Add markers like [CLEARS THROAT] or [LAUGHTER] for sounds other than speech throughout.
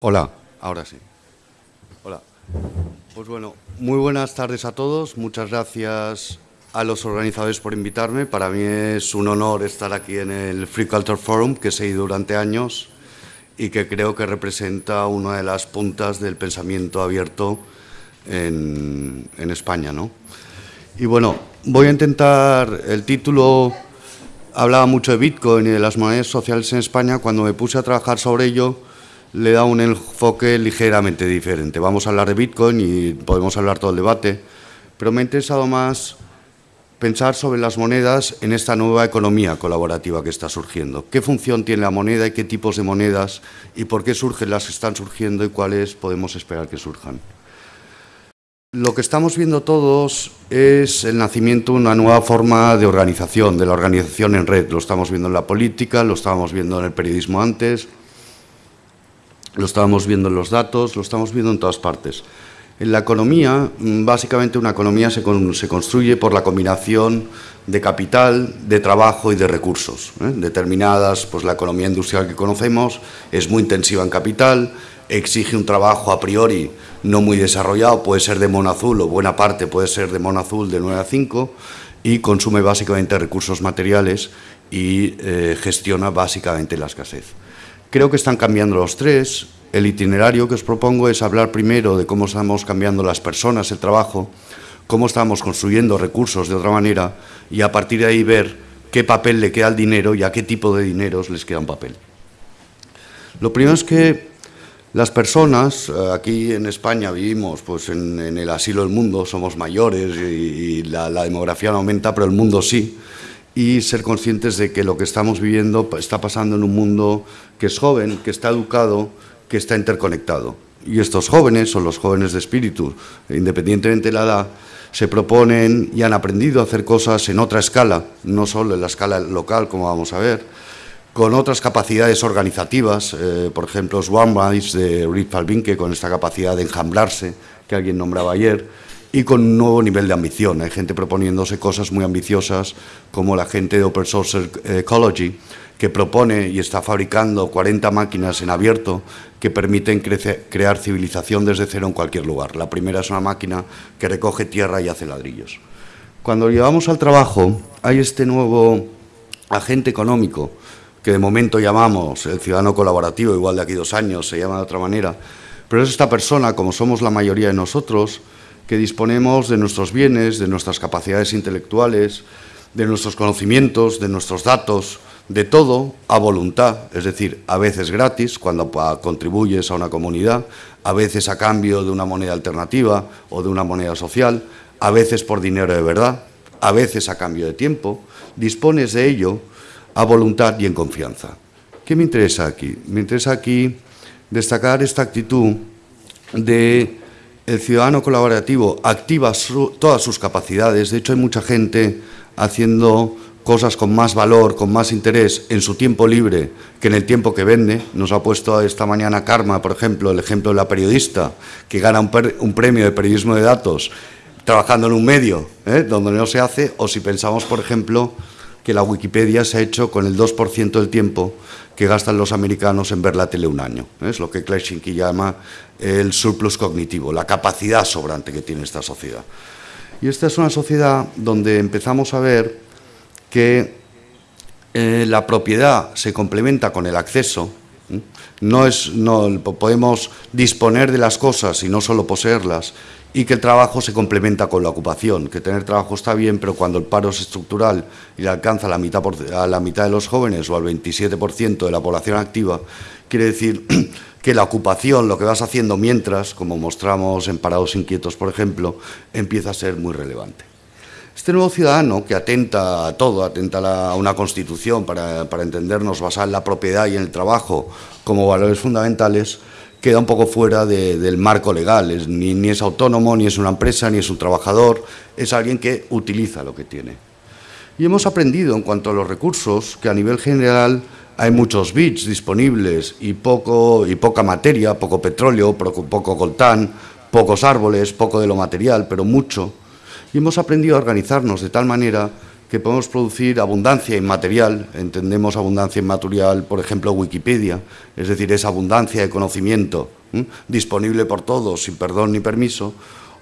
Hola, ahora sí. Hola. Pues bueno, muy buenas tardes a todos. Muchas gracias a los organizadores por invitarme. Para mí es un honor estar aquí en el Free Culture Forum, que he seguido durante años y que creo que representa una de las puntas del pensamiento abierto en, en España. ¿no? Y bueno, voy a intentar, el título hablaba mucho de Bitcoin y de las monedas sociales en España. Cuando me puse a trabajar sobre ello, le da un enfoque ligeramente diferente. Vamos a hablar de Bitcoin y podemos hablar todo el debate, pero me ha interesado más pensar sobre las monedas en esta nueva economía colaborativa que está surgiendo. ¿Qué función tiene la moneda y qué tipos de monedas y por qué surgen las que están surgiendo y cuáles podemos esperar que surjan? Lo que estamos viendo todos es el nacimiento de una nueva forma de organización, de la organización en red. Lo estamos viendo en la política, lo estábamos viendo en el periodismo antes, lo estábamos viendo en los datos, lo estamos viendo en todas partes. En la economía, mm, básicamente una economía se, construye por la combinación de capital, de trabajo y de recursos. ¿eh? Determinadas, pues la economía industrial que conocemos es muy intensiva en capital, exige un trabajo a priori no muy desarrollado, puede ser de mono azul o buena parte puede ser de mono azul de 9 a 5 y consume básicamente recursos materiales y eh, gestiona básicamente la escasez. Creo que están cambiando los tres. El itinerario que os propongo es hablar primero de cómo estamos cambiando las personas, el trabajo, cómo estamos construyendo recursos de otra manera y a partir de ahí ver qué papel le queda al dinero y a qué tipo de dineros les queda un papel. Lo primero es que las personas, eh, aquí en España vivimos pues, en, el asilo del mundo, somos mayores y, la, la demografía no aumenta, pero el mundo sí y ser conscientes de que lo que estamos viviendo está pasando en un mundo que es joven, que está educado, que está interconectado. Y estos jóvenes, son los jóvenes de espíritu, independientemente de la edad, se proponen y han aprendido a hacer cosas en otra escala, no solo en la escala local, como vamos a ver, con otras capacidades organizativas, eh, por ejemplo, Swanwise de Rick Falvinke, con esta capacidad de enjamblarse que alguien nombraba ayer, y con un nuevo nivel de ambición. Hay gente proponiéndose cosas muy ambiciosas, como la gente de Open Source Ecology, que propone y está fabricando 40 máquinas en abierto que permiten crear civilización desde cero en cualquier lugar. La primera es una máquina que recoge tierra y hace ladrillos. Cuando llevamos al trabajo, hay este nuevo agente económico que de momento llamamos el ciudadano colaborativo, igual de aquí dos años se llama de otra manera, pero es esta persona, como somos la mayoría de nosotros, que disponemos de nuestros bienes, de nuestras capacidades intelectuales, de nuestros conocimientos, de nuestros datos, de todo a voluntad, es decir, a veces gratis cuando contribuyes a una comunidad, a veces a cambio de una moneda alternativa o de una moneda social, a veces por dinero de verdad, a veces a cambio de tiempo, dispones de ello a voluntad y en confianza. ¿Qué me interesa aquí? Me interesa aquí destacar esta actitud de el ciudadano colaborativo activa todas sus capacidades. De hecho, hay mucha gente haciendo cosas con más valor, con más interés en su tiempo libre que en el tiempo que vende. Nos ha puesto esta mañana Karma, por ejemplo, el ejemplo de la periodista que gana un, premio de periodismo de datos trabajando en un medio ¿eh? donde no se hace, o si pensamos, por ejemplo, que la Wikipedia se ha hecho con el 2% del tiempo que gastan los americanos en ver la tele un año. Es lo que Kleshinki llama el surplus cognitivo, la capacidad sobrante que tiene esta sociedad. Y esta es una sociedad donde empezamos a ver que eh, la propiedad se complementa con el acceso. No, es, no podemos disponer de las cosas y no solo poseerlas, y que el trabajo se complementa con la ocupación, que tener trabajo está bien, pero cuando el paro es estructural y le alcanza a la mitad, a la mitad de los jóvenes o al 27% de la población activa, quiere decir [CLEARS THROAT] que la ocupación, lo que vas haciendo mientras, como mostramos en Parados Inquietos, por ejemplo, empieza a ser muy relevante. Este nuevo ciudadano que atenta a todo, atenta a una constitución para, para entendernos basada en la propiedad y en el trabajo como valores fundamentales, queda un poco fuera del marco legal, ni, es autónomo, ni es una empresa, ni es un trabajador, es alguien que utiliza lo que tiene. Y hemos aprendido en cuanto a los recursos que a nivel general hay muchos bits disponibles y, poco, y poca materia, poco petróleo, poco, poco coltán, pocos árboles, poco de lo material, pero mucho. Y hemos aprendido a organizarnos de tal manera que podemos producir abundancia inmaterial, entendemos abundancia inmaterial, por ejemplo, Wikipedia, es decir, esa abundancia de conocimiento disponible por todos, sin perdón ni permiso,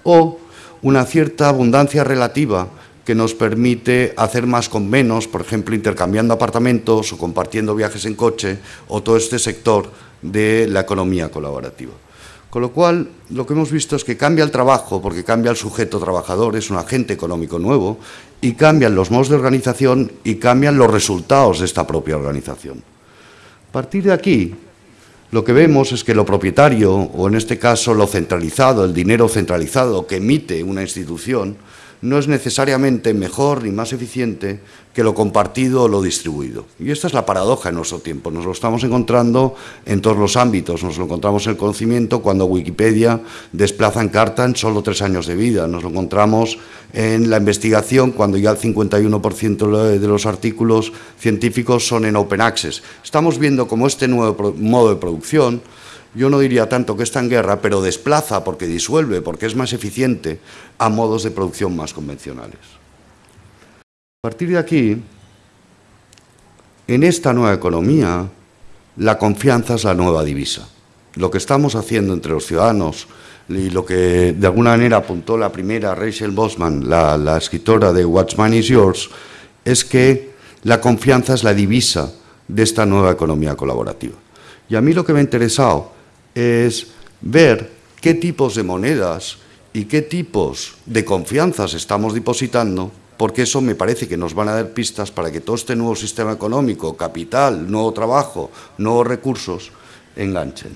o una cierta abundancia relativa que nos permite hacer más con menos, por ejemplo, intercambiando apartamentos o compartiendo viajes en coche, o todo este sector de la economía colaborativa. Con lo cual, lo que hemos visto es que cambia el trabajo, porque cambia el sujeto trabajador, es un agente económico nuevo, y cambian los modos de organización y cambian los resultados de esta propia organización. A partir de aquí, lo que vemos es que lo propietario, o en este caso lo centralizado, el dinero centralizado que emite una institución, no es necesariamente mejor ni más eficiente que lo compartido o lo distribuido. Y esta es la paradoja en nuestro tiempo. Nos lo estamos encontrando en todos los ámbitos. Nos lo encontramos en el conocimiento cuando Wikipedia desplaza en carta en solo tres años de vida. Nos lo encontramos en la investigación cuando ya el 51% de los artículos científicos son en open access. Estamos viendo cómo este nuevo modo de producción yo no diría tanto que está en guerra, pero desplaza porque disuelve, porque es más eficiente a modos de producción más convencionales. A partir de aquí, en esta nueva economía, la confianza es la nueva divisa. Lo que estamos haciendo entre los ciudadanos y lo que de alguna manera apuntó la primera Rachel Bosman, la, la escritora de What's Mine is Yours, es que la confianza es la divisa de esta nueva economía colaborativa. Y a mí lo que me ha interesado es ver qué tipos de monedas y qué tipos de confianzas estamos depositando, porque eso me parece que nos van a dar pistas para que todo este nuevo sistema económico, capital, nuevo trabajo, nuevos recursos, enganchen.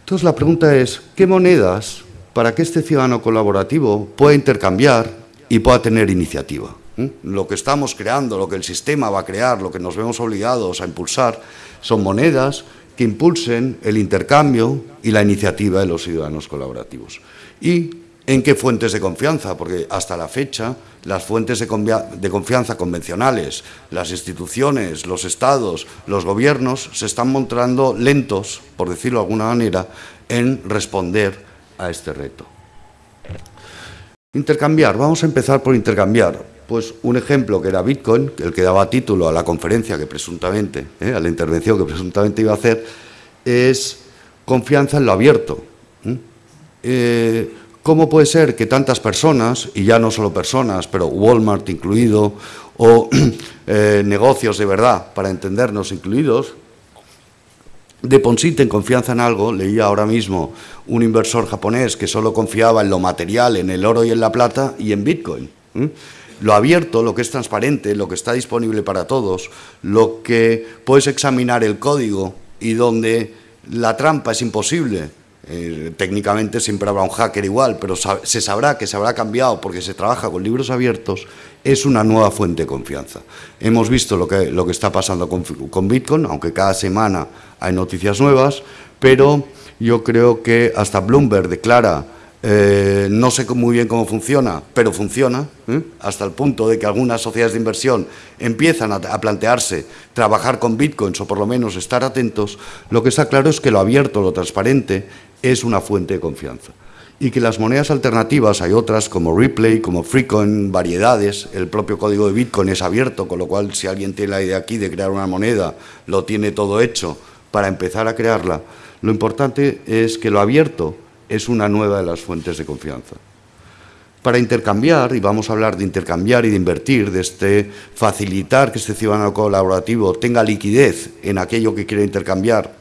Entonces la pregunta es, ¿qué monedas para que este ciudadano colaborativo pueda intercambiar y pueda tener iniciativa? ¿Mm? Lo que estamos creando, lo que el sistema va a crear, lo que nos vemos obligados a impulsar, son monedas que impulsen el intercambio y la iniciativa de los ciudadanos colaborativos. ¿Y en qué fuentes de confianza? Porque hasta la fecha las fuentes de, confianza convencionales, las instituciones, los estados, los gobiernos, se están mostrando lentos, por decirlo de alguna manera, en responder a este reto. Intercambiar, vamos a empezar por intercambiar. Pues un ejemplo que era Bitcoin, el que daba título a la conferencia que presuntamente, eh, a la intervención que presuntamente iba a hacer, es confianza en lo abierto. Eh, ¿Cómo puede ser que tantas personas, y ya no solo personas, pero Walmart incluido, o [CLEARS THROAT] eh, negocios de verdad, para entendernos incluidos, depositen confianza en algo, leía ahora mismo un inversor japonés que solo confiaba en lo material, en el oro y en la plata, y en Bitcoin lo abierto, lo que es transparente, lo que está disponible para todos, lo que puedes examinar el código y donde la trampa es imposible. Eh, técnicamente siempre habrá un hacker igual, pero se sabrá que se habrá cambiado porque se trabaja con libros abiertos, es una nueva fuente de confianza. Hemos visto lo que, lo que está pasando con, con Bitcoin, aunque cada semana hay noticias nuevas, pero yo creo que hasta Bloomberg declara eh, no sé muy bien cómo funciona, pero funciona, ¿eh? hasta el punto de que algunas sociedades de inversión empiezan a, plantearse trabajar con bitcoins o por lo menos estar atentos, lo que está claro es que lo abierto, lo transparente, es una fuente de confianza. Y que las monedas alternativas, hay otras como Ripley, como Freecoin, variedades, el propio código de Bitcoin es abierto, con lo cual si alguien tiene la idea aquí de crear una moneda, lo tiene todo hecho para empezar a crearla. Lo importante es que lo abierto es una nueva de las fuentes de confianza. Para intercambiar, y vamos a hablar de intercambiar y de invertir, de este facilitar que este ciudadano colaborativo tenga liquidez en aquello que quiere intercambiar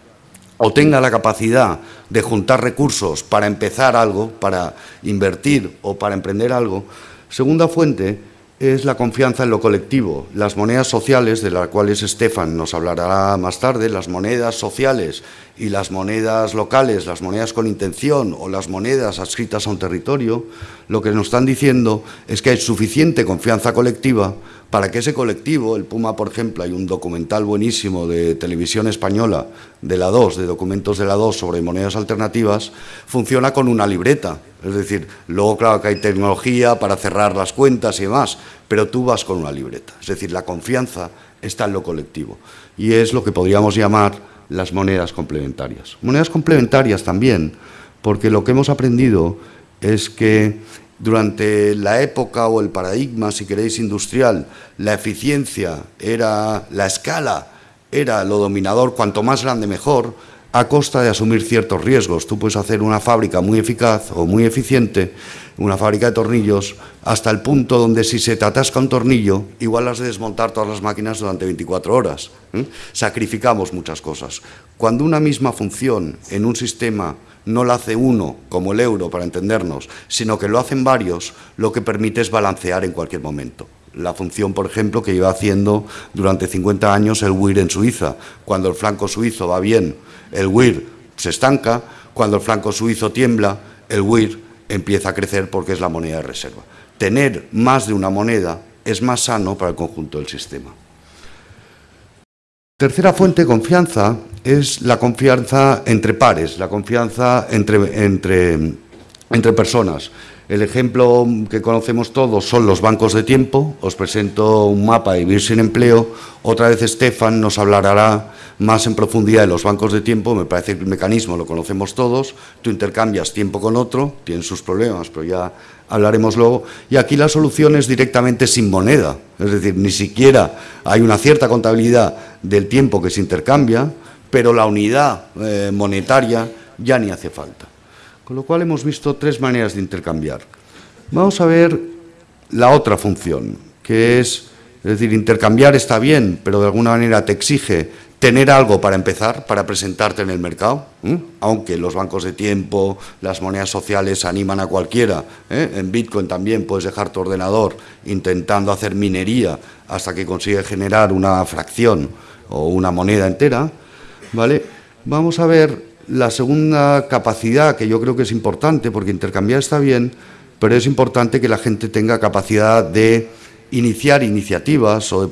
o tenga la capacidad de juntar recursos para empezar algo, para invertir o para emprender algo, segunda fuente es la confianza en lo colectivo. Las monedas sociales, de las cuales Estefan nos hablará más tarde, las monedas sociales y las monedas locales, las monedas con intención o las monedas adscritas a un territorio, lo que nos están diciendo es que hay suficiente confianza colectiva para que ese colectivo, el Puma, por ejemplo, hay un documental buenísimo de televisión española, de la 2, de documentos de la 2 sobre monedas alternativas, funciona con una libreta. Es decir, luego claro que hay tecnología para cerrar las cuentas y demás, pero tú vas con una libreta. Es decir, la confianza está en lo colectivo. Y es lo que podríamos llamar las monedas complementarias. Monedas complementarias también, porque lo que hemos aprendido es que durante la época o el paradigma, si queréis, industrial, la eficiencia era la escala, era lo dominador, cuanto más grande mejor, a costa de asumir ciertos riesgos. Tú puedes hacer una fábrica muy eficaz o muy eficiente, una fábrica de tornillos, hasta el punto donde si se te atasca un tornillo, igual has de desmontar todas las máquinas durante 24 horas. ¿eh? Sacrificamos muchas cosas. Cuando una misma función en un sistema no la hace uno, como el euro, para entendernos, sino que lo hacen varios, lo que permite es balancear en cualquier momento. La función, por ejemplo, que lleva haciendo durante 50 años el WIR en Suiza. Cuando el flanco suizo va bien, el WIR se estanca. Cuando el flanco suizo tiembla, el WIR empieza a crecer porque es la moneda de reserva. Tener más de una moneda es más sano para el conjunto del sistema. Tercera fuente de confianza es la confianza entre pares, la confianza entre, entre, entre personas. El ejemplo que conocemos todos son los bancos de tiempo. Os presento un mapa de vivir sin empleo. Otra vez Estefan nos hablará más en profundidad de los bancos de tiempo. Me parece que el mecanismo lo conocemos todos. Tú intercambias tiempo con otro, tienen sus problemas, pero ya hablaremos luego. Y aquí la solución es directamente sin moneda. Es decir, ni siquiera hay una cierta contabilidad del tiempo que se intercambia, pero la unidad eh, monetaria ya ni hace falta. Con lo cual hemos visto tres maneras de intercambiar. Vamos a ver la otra función, que es, es decir, intercambiar está bien, pero de alguna manera te exige tener algo para empezar, para presentarte en el mercado, aunque los bancos de tiempo, las monedas sociales animan a cualquiera. ¿eh? En Bitcoin también puedes dejar tu ordenador intentando hacer minería hasta que consigue generar una fracción o una moneda entera. ¿vale? Vamos a ver la segunda capacidad, que yo creo que es importante, porque intercambiar está bien, pero es importante que la gente tenga capacidad de iniciar iniciativas o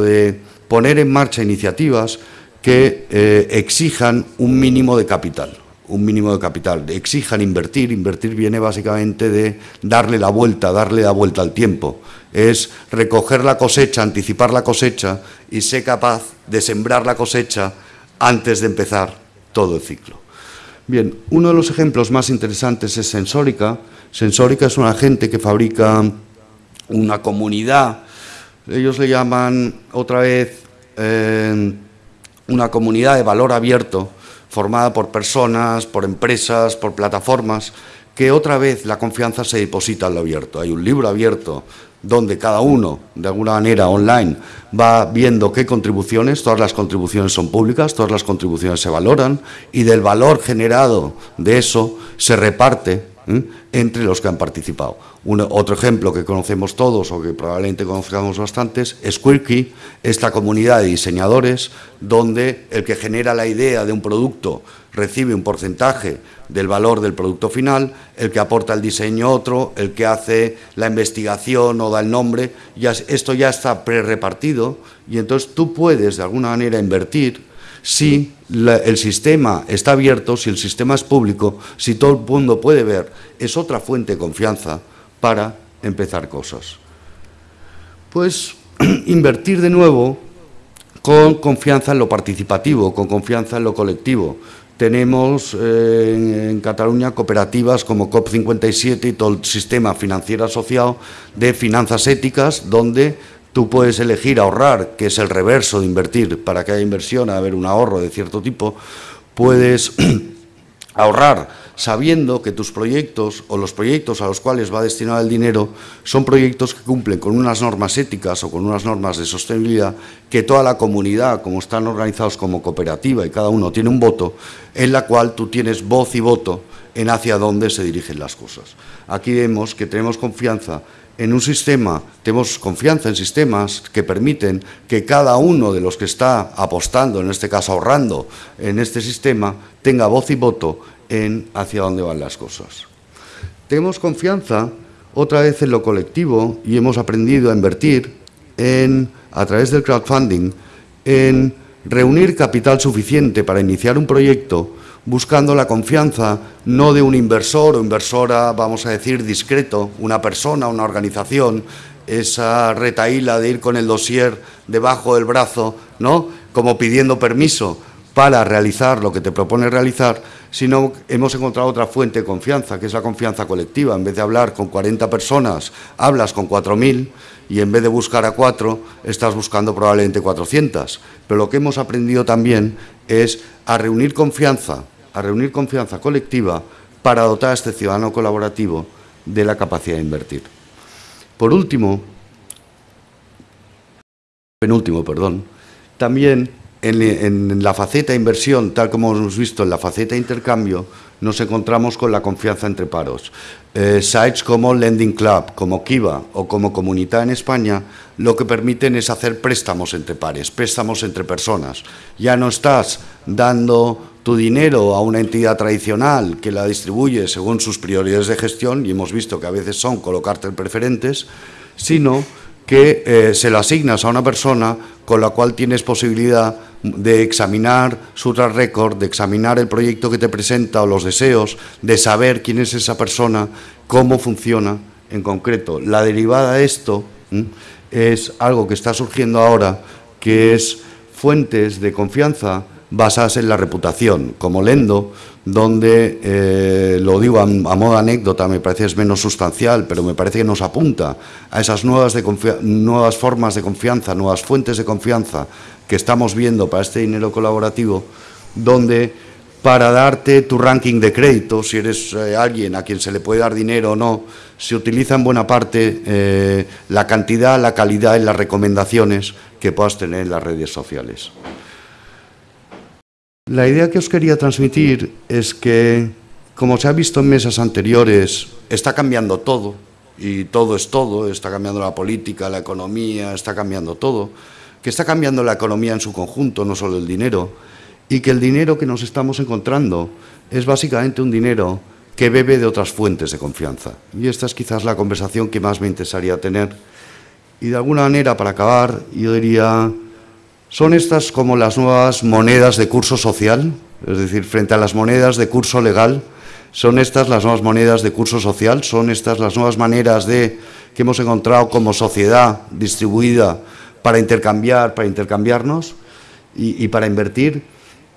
de, poner en marcha iniciativas que eh, exijan un mínimo de capital un mínimo de capital, exijan invertir, invertir viene básicamente de darle la vuelta, darle la vuelta al tiempo, es recoger la cosecha, anticipar la cosecha y ser capaz de sembrar la cosecha antes de empezar todo el ciclo. Bien, uno de los ejemplos más interesantes es Sensórica. Sensórica es una gente que fabrica una comunidad, ellos le llaman otra vez eh, una comunidad de valor abierto, formada por personas, por empresas, por plataformas, que otra vez la confianza se deposita en lo abierto. Hay un libro abierto donde cada uno, de alguna manera online, va viendo qué contribuciones, todas las contribuciones son públicas, todas las contribuciones se valoran y del valor generado de eso se reparte entre los que han participado. otro ejemplo que conocemos todos o que probablemente conozcamos bastantes es Quirky, esta comunidad de diseñadores donde el que genera la idea de un producto recibe un porcentaje del valor del producto final, el que aporta el diseño otro, el que hace la investigación o da el nombre, ya, esto ya está pre-repartido y entonces tú puedes de alguna manera invertir si el sistema está abierto, si el sistema es público, si todo el mundo puede ver, es otra fuente de confianza para empezar cosas. Pues [CLEARS THROAT] invertir de nuevo con confianza en lo participativo, con confianza en lo colectivo. Tenemos eh, en, Cataluña cooperativas como COP57 y todo el sistema financiero asociado de finanzas éticas, donde Tú puedes elegir ahorrar, que es el reverso de invertir, para que haya inversión, haber un ahorro de cierto tipo. Puedes [CLEARS THROAT] ahorrar sabiendo que tus proyectos o los proyectos a los cuales va destinado el dinero son proyectos que cumplen con unas normas éticas o con unas normas de sostenibilidad que toda la comunidad, como están organizados como cooperativa y cada uno tiene un voto, en la cual tú tienes voz y voto en hacia dónde se dirigen las cosas. Aquí vemos que tenemos confianza en un sistema, tenemos confianza en sistemas que permiten que cada uno de los que está apostando, en este caso ahorrando en este sistema, tenga voz y voto en hacia dónde van las cosas. Tenemos confianza otra vez en lo colectivo y hemos aprendido a invertir en, a través del crowdfunding en reunir capital suficiente para iniciar un proyecto buscando la confianza no de un inversor o inversora, vamos a decir, discreto, una persona, una organización, esa retaíla de ir con el dossier debajo del brazo, ¿no? Como pidiendo permiso para realizar lo que te propone realizar, sino hemos encontrado otra fuente de confianza, que es la confianza colectiva. En vez de hablar con 40 personas, hablas con 4.000 y en vez de buscar a cuatro, estás buscando probablemente 400. Pero lo que hemos aprendido también es a reunir confianza, a reunir confianza colectiva para dotar a este ciudadano colaborativo de la capacidad de invertir. Por último, penúltimo, perdón, también en, la faceta inversión, tal como hemos visto en la faceta intercambio, nos encontramos con la confianza entre paros. Eh, sites como Lending Club, como Kiva o como Comunidad en España, lo que permiten es hacer préstamos entre pares, préstamos entre personas. Ya no estás dando tu dinero a una entidad tradicional que la distribuye según sus prioridades de gestión, y hemos visto que a veces son colocarte en preferentes, sino que eh, se lo asignas a una persona con la cual tienes posibilidad de examinar su track record, de examinar el proyecto que te presenta o los deseos, de saber quién es esa persona, cómo funciona en concreto. La derivada de esto es algo que está surgiendo ahora, que es fuentes de confianza basadas en la reputación, como Lendo, donde, eh, lo digo a, modo anécdota, me parece es menos sustancial, pero me parece que nos apunta a esas nuevas, formas de confianza, nuevas fuentes de confianza que estamos viendo para este dinero colaborativo, donde para darte tu ranking de crédito, si eres eh, alguien a quien se le puede dar dinero o no, se utiliza en buena parte eh, la cantidad, la calidad y las recomendaciones que puedas tener en las redes sociales. La idea que os quería transmitir es que, como se ha visto en mesas anteriores, está cambiando todo, y todo es todo, está cambiando la política, la economía, está cambiando todo, que está cambiando la economía en su conjunto, no solo el dinero, y que el dinero que nos estamos encontrando es básicamente un dinero que bebe de otras fuentes de confianza. Y esta es quizás la conversación que más me interesaría tener. Y de alguna manera, para acabar, yo diría ¿Son estas como las nuevas monedas de curso social? Es decir, frente a las monedas de curso legal, ¿son estas las nuevas monedas de curso social? ¿Son estas las nuevas maneras de, que hemos encontrado como sociedad distribuida para intercambiar, para intercambiarnos y, para invertir?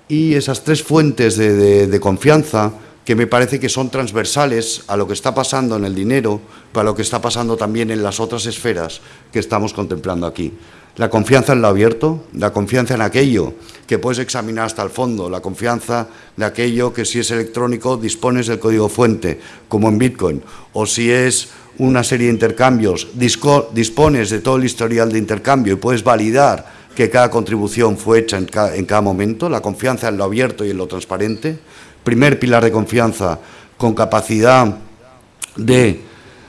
Y esas tres fuentes de confianza que me parece que son transversales a lo que está pasando en el dinero, para lo que está pasando también en las otras esferas que estamos contemplando aquí. La confianza en lo abierto, la confianza en aquello que puedes examinar hasta el fondo, la confianza de aquello que si es electrónico dispones del código fuente, como en Bitcoin, o si es una serie de intercambios, dispones de todo el historial de intercambio y puedes validar que cada contribución fue hecha en cada momento, la confianza en lo abierto y en lo transparente, primer pilar de confianza con capacidad de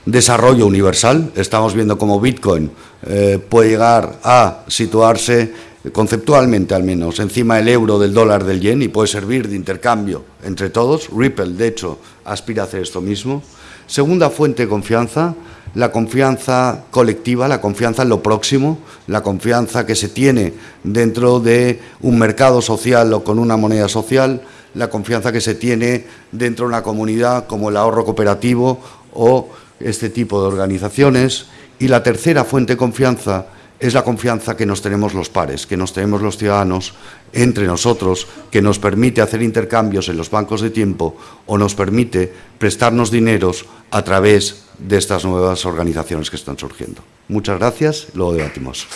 desarrollo universal. Estamos viendo cómo Bitcoin eh, puede llegar a situarse conceptualmente al menos encima del euro, del dólar, del yen y puede servir de intercambio entre todos. Ripple, de hecho, aspira a hacer esto mismo. Segunda fuente de confianza, la confianza colectiva, la confianza en lo próximo, la confianza que se tiene dentro de un mercado social o con una moneda social, la confianza que se tiene dentro de una comunidad como el ahorro cooperativo o este tipo de organizaciones. Y la tercera fuente de confianza es la confianza que nos tenemos los pares, que nos tenemos los ciudadanos entre nosotros, que nos permite hacer intercambios en los bancos de tiempo o nos permite prestarnos dineros a través de estas nuevas organizaciones que están surgiendo. Muchas gracias, luego debatimos.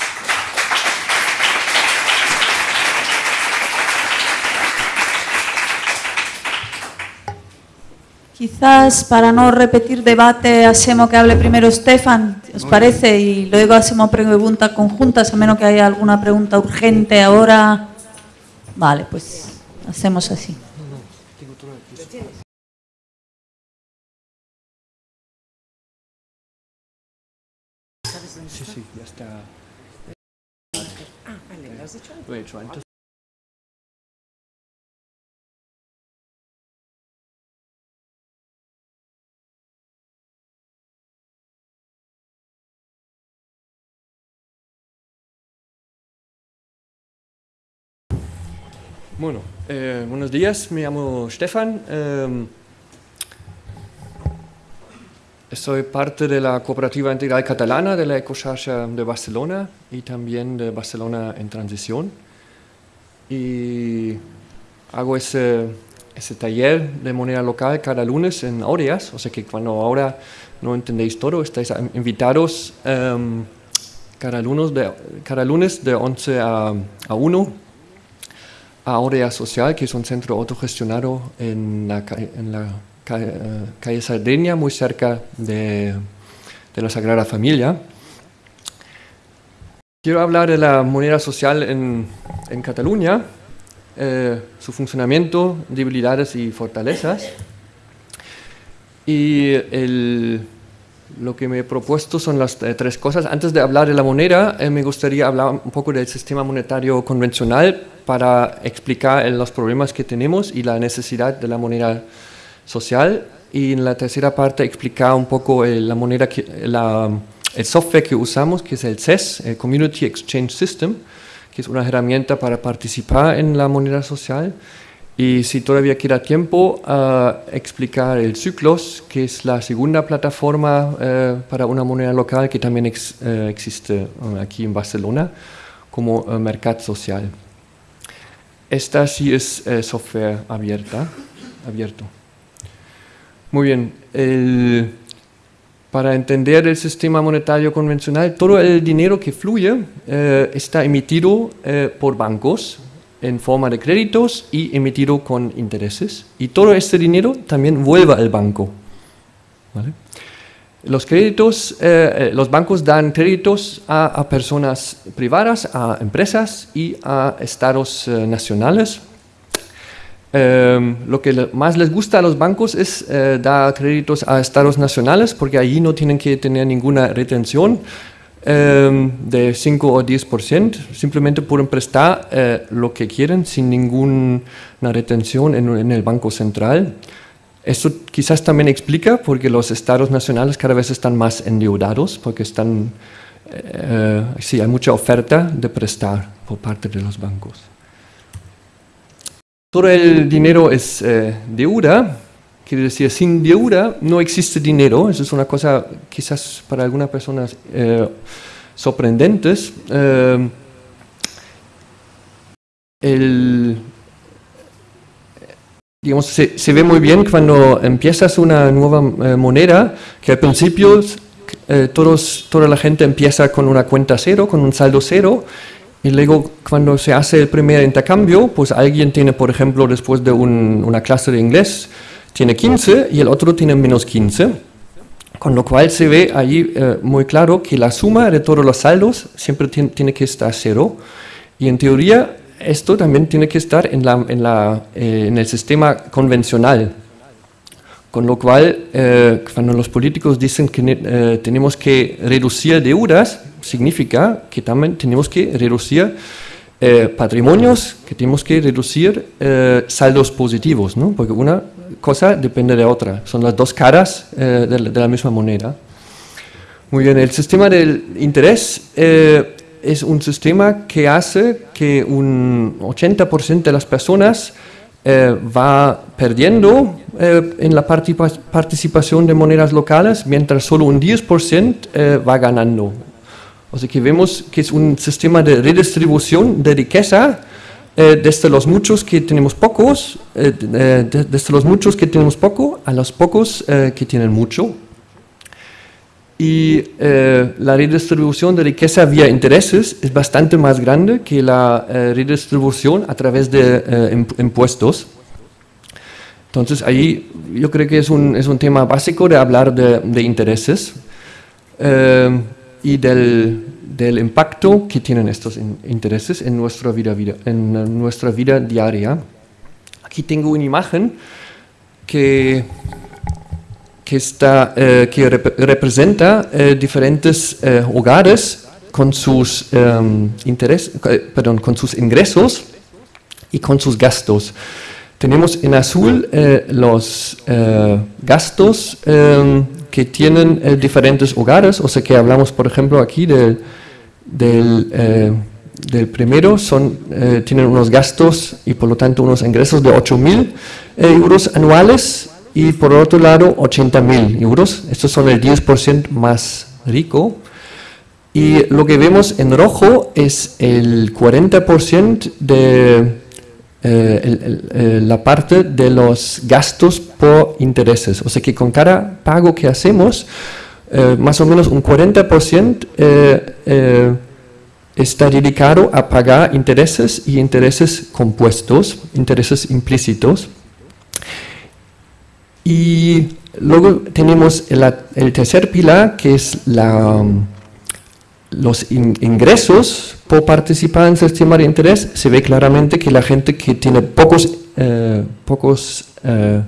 Quizás para no repetir debate, hacemos que hable primero Stefan, ¿os parece? Y luego hacemos preguntas conjuntas, a menos que haya alguna pregunta urgente ahora. Vale, pues hacemos así. Sí, sí, ya está. Ah, vale, ¿lo has dicho? Lo he hecho antes. Bueno, eh, buenos días, me llamo Stefan. Eh, soy parte de la Cooperativa Integral Catalana de la Ecocharcha de Barcelona y también de Barcelona en Transición. Y hago ese, taller de moneda local cada lunes en Aureas, o sea que cuando ahora no entendéis todo, estáis invitados em, cada, lunes de, cada lunes de 11 a, a 1 a Aurea Social, que es un centro autogestionado en la, en la calle, calle Sardeña, muy cerca de, de la Sagrada Familia. Quiero hablar de la moneda social en, en Cataluña, eh, su funcionamiento, debilidades y fortalezas. Y el, lo que me he propuesto son las eh, tres cosas. Antes de hablar de la moneda, eh, me gustaría hablar un poco del sistema monetario convencional para explicar los problemas que tenemos y la necesidad de la moneda social. Y en la tercera parte explicar un poco la moneda que, la, el software que usamos, que es el CES, el Community Exchange System, que es una herramienta para participar en la moneda social. Y si todavía queda tiempo, a explicar el Ciclos, que es la segunda plataforma eh, para una moneda local que también ex, eh, existe eh, aquí en Barcelona como mercado social. Esta sí es software abierta, abierto. Muy bien. Para entender el sistema monetario convencional, todo el dinero que fluye está emitido por bancos en forma de créditos y emitido con intereses. Y todo este dinero también vuelve al banco. ¿vale? Los créditos, eh, los bancos dan créditos a, a, personas privadas, a empresas y a estados nacionales eh, lo que más les gusta a los bancos es eh, dar créditos a estados nacionales porque allí no tienen que tener ninguna retención eh, de 5 o 10%, simplemente pueden prestar eh, lo que quieren sin ninguna retención en, el Banco Central. Esto quizás también explica porque los estados nacionales cada vez están más endeudados porque están, eh, sí, hay mucha oferta de prestar por parte de los bancos. Todo el dinero es eh, deuda, quiere decir, sin deuda no existe dinero. Eso es una cosa quizás para algunas personas eh, sorprendentes. Eh, el, digamos, se, se, ve muy bien cuando empiezas una nueva eh, moneda, que al principio eh, todos, toda la gente empieza con una cuenta cero, con un saldo cero, y luego, cuando se hace el primer intercambio, pues alguien tiene, por ejemplo, después de un, una clase de inglés, tiene 15 y el otro tiene menos 15. Con lo cual se ve ahí eh, muy claro que la suma de todos los saldos siempre tiene, que estar cero. Y en teoría, esto también tiene que estar en, la, en, la, eh, en el sistema convencional. Con lo cual, eh, cuando los políticos dicen que eh, tenemos que reducir deudas, significa que también tenemos que reducir eh, patrimonios, que tenemos que reducir eh, saldos positivos, ¿no? porque una cosa depende de otra, son las dos caras eh, de, de, la misma moneda. Muy bien, el sistema del interés eh, es un sistema que hace que un 80% de las personas eh, va perdiendo eh, en la participación de monedas locales, mientras solo un 10% eh, va ganando. O sea que vemos que es un sistema de redistribución de riqueza desde los muchos que tenemos pocos, desde los muchos que tenemos poco a los pocos que tienen mucho. Y eh, la redistribución de riqueza vía intereses es bastante más grande que la eh, redistribución a través de eh, impuestos. Entonces, ahí yo creo que es un, es un tema básico de hablar de, de intereses y del, del, impacto que tienen estos in, intereses en nuestra vida, vida, en nuestra vida diaria. Aquí tengo una imagen que que, está, eh, que rep representa eh, diferentes eh, hogares con sus, interés, perdón, con sus ingresos y con sus gastos. Tenemos en azul los gastos que tienen diferentes hogares, o sea que hablamos, por ejemplo, aquí del, del del primero son, eh, tienen unos gastos y por lo tanto unos ingresos de 8.000 euros anuales y por otro lado 80 mil euros. Estos son el 10% más rico. Y lo que vemos en rojo es el 40% de eh, el- el- eh, la parte de los gastos por intereses. O sea que con cada pago que hacemos, eh, más o menos un 40% eh, eh, está dedicado a pagar intereses y intereses compuestos, intereses implícitos. Y luego tenemos el, el tercer pilar, que es la, los in- ingresos por participar en el sistema de interés. Se ve claramente que la gente que tiene pocos, eh, pocos eh,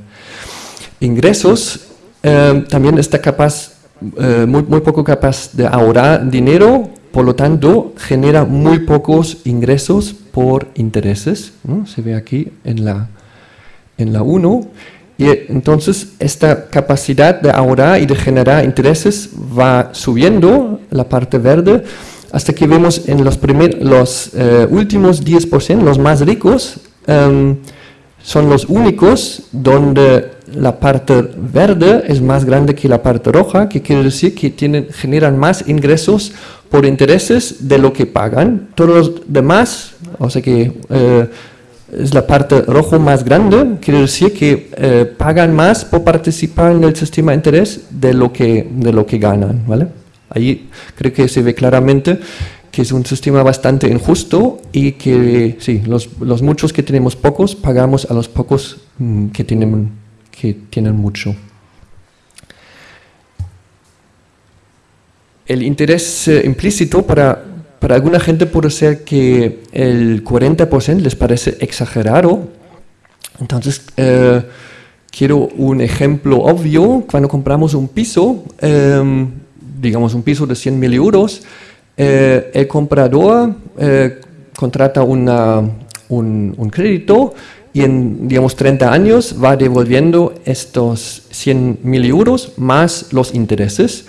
ingresos eh, también está capaz, muy, muy poco capaz de ahorrar dinero, por lo tanto genera muy pocos ingresos por intereses. ¿no? Se ve aquí en la, en la 1. Y entonces esta capacidad de ahorrar y de generar intereses va subiendo, la parte verde, hasta que vemos en los, primer, los eh, últimos 10%, los más ricos, em, son los únicos donde la parte verde es más grande que la parte roja, que quiere decir que tienen, generan más ingresos por intereses de lo que pagan. Todos los demás, o sea que eh, es la parte rojo más grande, quiere decir que eh, pagan más por participar en el sistema de interés de lo que, de lo que ganan. ¿vale? Ahí creo que se ve claramente que es un sistema bastante injusto y que sí, los, los muchos que tenemos pocos pagamos a los pocos mm, que, tienen, que tienen mucho. El interés eh, implícito para, para alguna gente puede ser que el 40% les parece exagerado. Entonces, eh, quiero un ejemplo obvio. Cuando compramos un piso, eh, digamos un piso de 100.000 euros, eh, el comprador eh, contrata un, crédito y en, digamos, 30 años va devolviendo estos 100.000 euros más los intereses,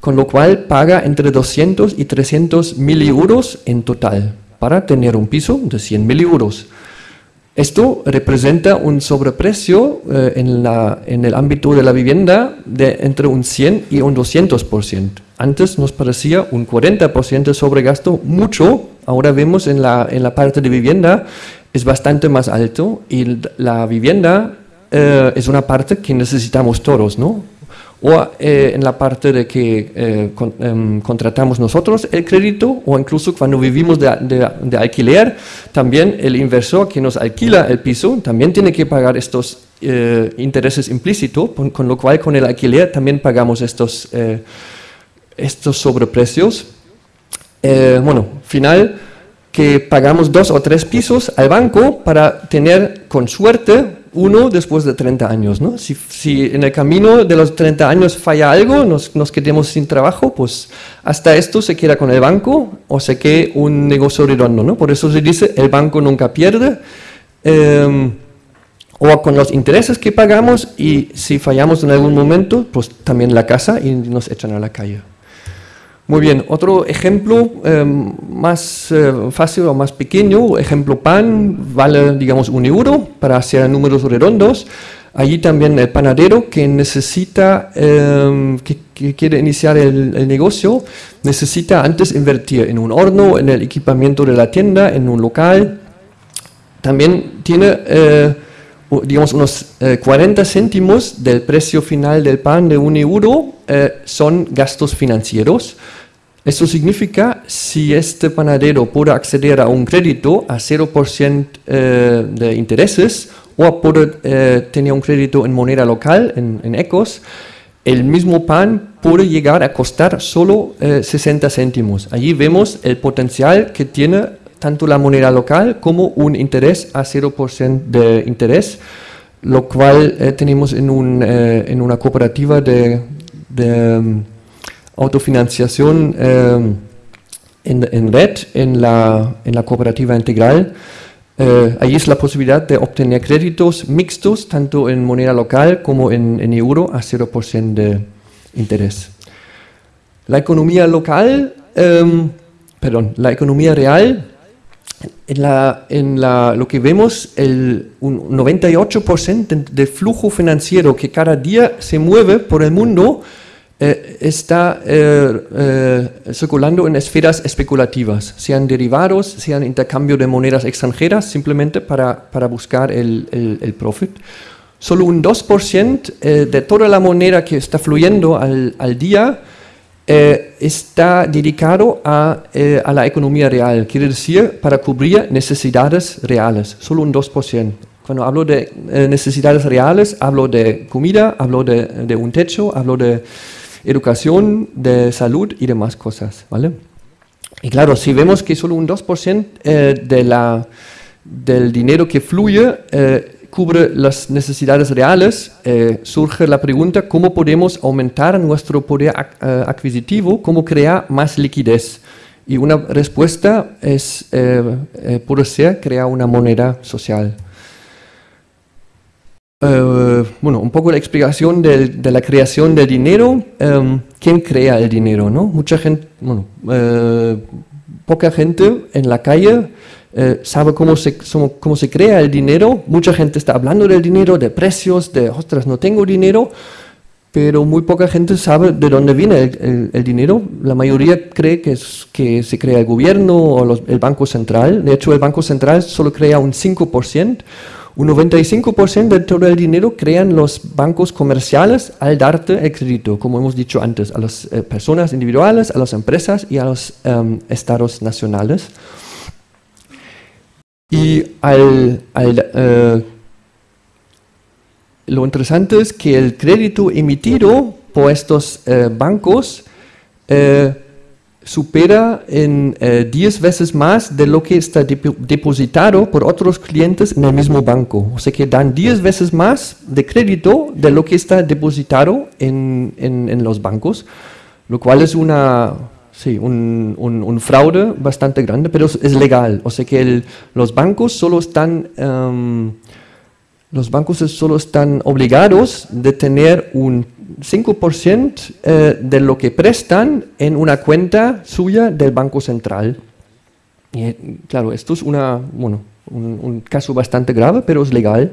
con lo cual paga entre 200 y 300 mil euros en total para tener un piso de 100.000 euros. Esto representa un sobreprecio eh, en, la, en el ámbito de la vivienda de entre un 100 y un 200%. Antes nos parecía un 40% de sobregasto mucho, ahora vemos en la, en la parte de vivienda es bastante más alto y la vivienda eh, es una parte que necesitamos todos, ¿no? O eh, en la parte de que eh, con, em, contratamos nosotros el crédito o incluso cuando vivimos de, de, de, alquiler, también el inversor que nos alquila el piso también tiene que pagar estos eh, intereses implícitos, con, con, lo cual con el alquiler también pagamos estos, eh, estos sobreprecios. Eh, bueno, final que pagamos dos o tres pisos al banco para tener con suerte uno después de 30 años. ¿no? Si, en el camino de los 30 años falla algo, nos, nos, quedemos sin trabajo, pues hasta esto se queda con el banco o se queda un negocio redondo. ¿no? Por eso se dice el banco nunca pierde. Eh, o con los intereses que pagamos y si fallamos en algún momento, pues también la casa y nos echan a la calle. Muy bien, otro ejemplo eh, más eh, fácil o más pequeño, ejemplo pan, vale digamos un euro para hacer números redondos. Allí también el panadero que necesita, eh, que, que, quiere iniciar el, el, negocio, necesita antes invertir en un horno, en el equipamiento de la tienda, en un local. También tiene, digamos, unos 40 céntimos del precio final del pan de un euro son gastos financieros. Esto significa, si este panadero puede acceder a un crédito a 0% eh, de intereses o puede eh, tener un crédito en moneda local, en, en, ECOS, el mismo pan puede llegar a costar solo eh, 60 céntimos. Allí vemos el potencial que tiene tanto la moneda local como un interés a 0% de interés, lo cual eh, tenemos en, un, eh, en, una cooperativa de... de autofinanciación eh, en, en, red, en la, en la cooperativa integral. Eh, ahí es la posibilidad de obtener créditos mixtos, tanto en moneda local como en, euro, a 0% de interés. La economía local, eh, perdón, la economía real, en, la, en la, lo que vemos, el un 98% de flujo financiero que cada día se mueve por el mundo, eh, está eh, eh, circulando en esferas especulativas, sean derivados, sean intercambio de monedas extranjeras, simplemente para, para buscar el, el, el, profit. Solo un 2% de toda la moneda que está fluyendo al, al día está dedicado a, a, la economía real, quiere decir para cubrir necesidades reales, solo un 2%. Cuando hablo de necesidades reales, hablo de comida, hablo de, un techo, hablo de educación, de salud y demás cosas, ¿vale? Y claro, si vemos que solo un 2% eh, de del dinero que fluye eh, cubre las necesidades reales, eh, surge la pregunta cómo podemos aumentar nuestro poder adquisitivo, cómo crear más liquidez. Y una respuesta es, puede ser crear una moneda social. Eh, bueno, un poco la explicación de, la creación del dinero. Em, ¿Quién crea el dinero? No? Mucha gente, bueno, eh, poca gente en la calle eh, sabe cómo se, cómo se crea el dinero. Mucha gente está hablando del dinero, de precios, de, ostras, no tengo dinero. Pero muy poca gente sabe de dónde viene el, el, dinero. La mayoría cree que, es, que se crea el gobierno o el Banco Central. De hecho, el Banco Central solo crea un 5%. Un 95% de todo el dinero crean los bancos comerciales al darte crédito, como hemos dicho antes, a las eh, personas individuales, a las empresas y a los um, estados nacionales. Y al, al, uh, lo interesante es que el crédito emitido por estos uh, bancos uh, supera en 10 eh, veces más de lo que está depositado por otros clientes en el mismo banco. O sea que dan 10 veces más de crédito de lo que está depositado en, en, los bancos, lo cual es una, sí, un, un, fraude bastante grande, pero es, legal. O sea que los bancos solo están... Um, los bancos solo están obligados de tener un 5% eh, de lo que prestan en una cuenta suya del Banco Central. Y, eh, claro, esto es una, bueno, un, caso bastante grave, pero es legal.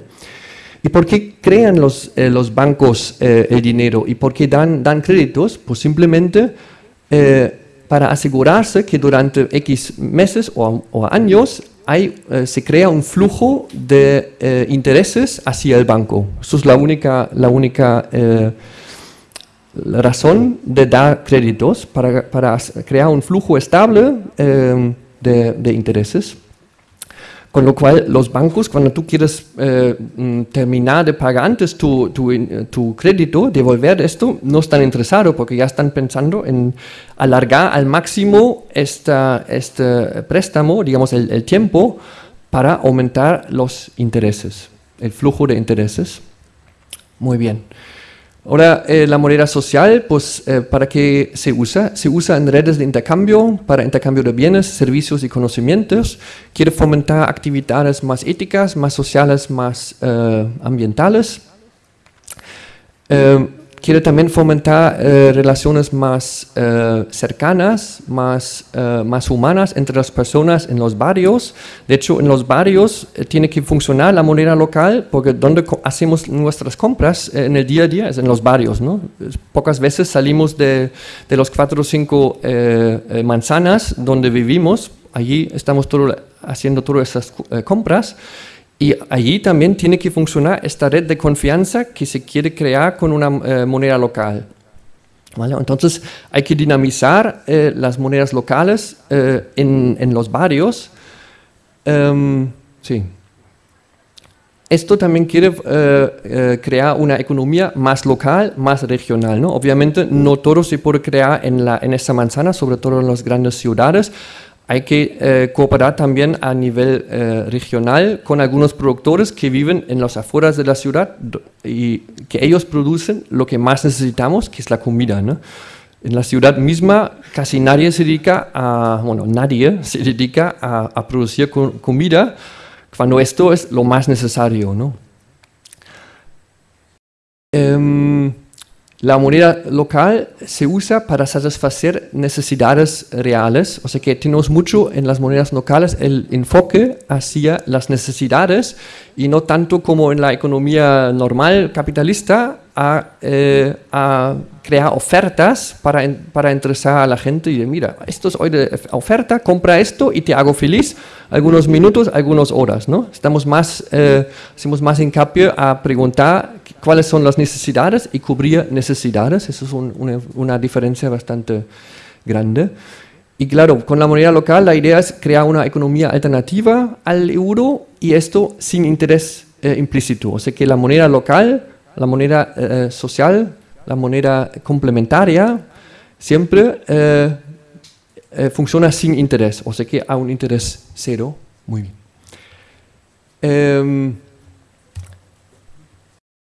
¿Y por qué crean los, eh, los bancos el dinero? ¿Y por qué dan, dan créditos? Pues simplemente para asegurarse que durante X meses o, años hay, se crea un flujo de intereses hacia el banco. Eso es la única, la única la razón de dar créditos para, para crear un flujo estable eh, de, intereses. Con lo cual, los bancos, cuando tú quieres eh, mm, terminar de pagar antes tu, tu, tu, crédito, devolver esto, no están interesados porque ya están pensando en alargar al máximo esta, este préstamo, digamos, el, el tiempo, para aumentar los intereses, el flujo de intereses. Muy bien. Ahora, eh, la moneda social, pues, eh, ¿para qué se usa? Se usa en redes de intercambio, para intercambio de bienes, servicios y conocimientos. Quiere fomentar actividades más éticas, más sociales, más eh, ambientales quiere también fomentar eh, relaciones más eh, cercanas, más, eh, más humanas entre las personas en los barrios. De hecho, en los barrios tiene que funcionar la moneda local porque donde hacemos nuestras compras en el día a día es en los barrios. ¿no? Pocas veces salimos de, de los cuatro o cinco manzanas donde vivimos, allí estamos todo, haciendo todas esas compras y allí también tiene que funcionar esta red de confianza que se quiere crear con una eh, moneda local. ¿Vale? Entonces hay que dinamizar eh, las monedas locales eh, en, en, los barrios. Um, sí. Esto también quiere crear una economía más local, más regional. ¿no? Obviamente no todo se puede crear en, la, en esa manzana, sobre todo en las grandes ciudades, hay que eh, cooperar también a nivel eh, regional con algunos productores que viven en las afueras de la ciudad y que ellos producen lo que más necesitamos, que es la comida. ¿no? En la ciudad misma casi nadie se dedica a, bueno, nadie [LAUGHS] se dedica a, a producir comida cuando esto es lo más necesario. ¿no? Um, la moneda local se usa para satisfacer necesidades reales, o sea que tenemos mucho en las monedas locales el enfoque hacia las necesidades y no tanto como en la economía normal capitalista a, eh, a crear ofertas para, para interesar a la gente y de, mira, esto es hoy de oferta, compra esto y te hago feliz algunos minutos, algunas horas, ¿no? Estamos más, eh, hacemos más hincapié a preguntar cuáles son las necesidades y cubrir necesidades, eso es un- una, una diferencia bastante grande. Y claro, con la moneda local la idea es crear una economía alternativa al euro y esto sin interés eh, implícito. O sea que la moneda local, la moneda eh, social, la moneda complementaria, siempre eh, eh, funciona sin interés. O sea que a un interés cero. Muy bien.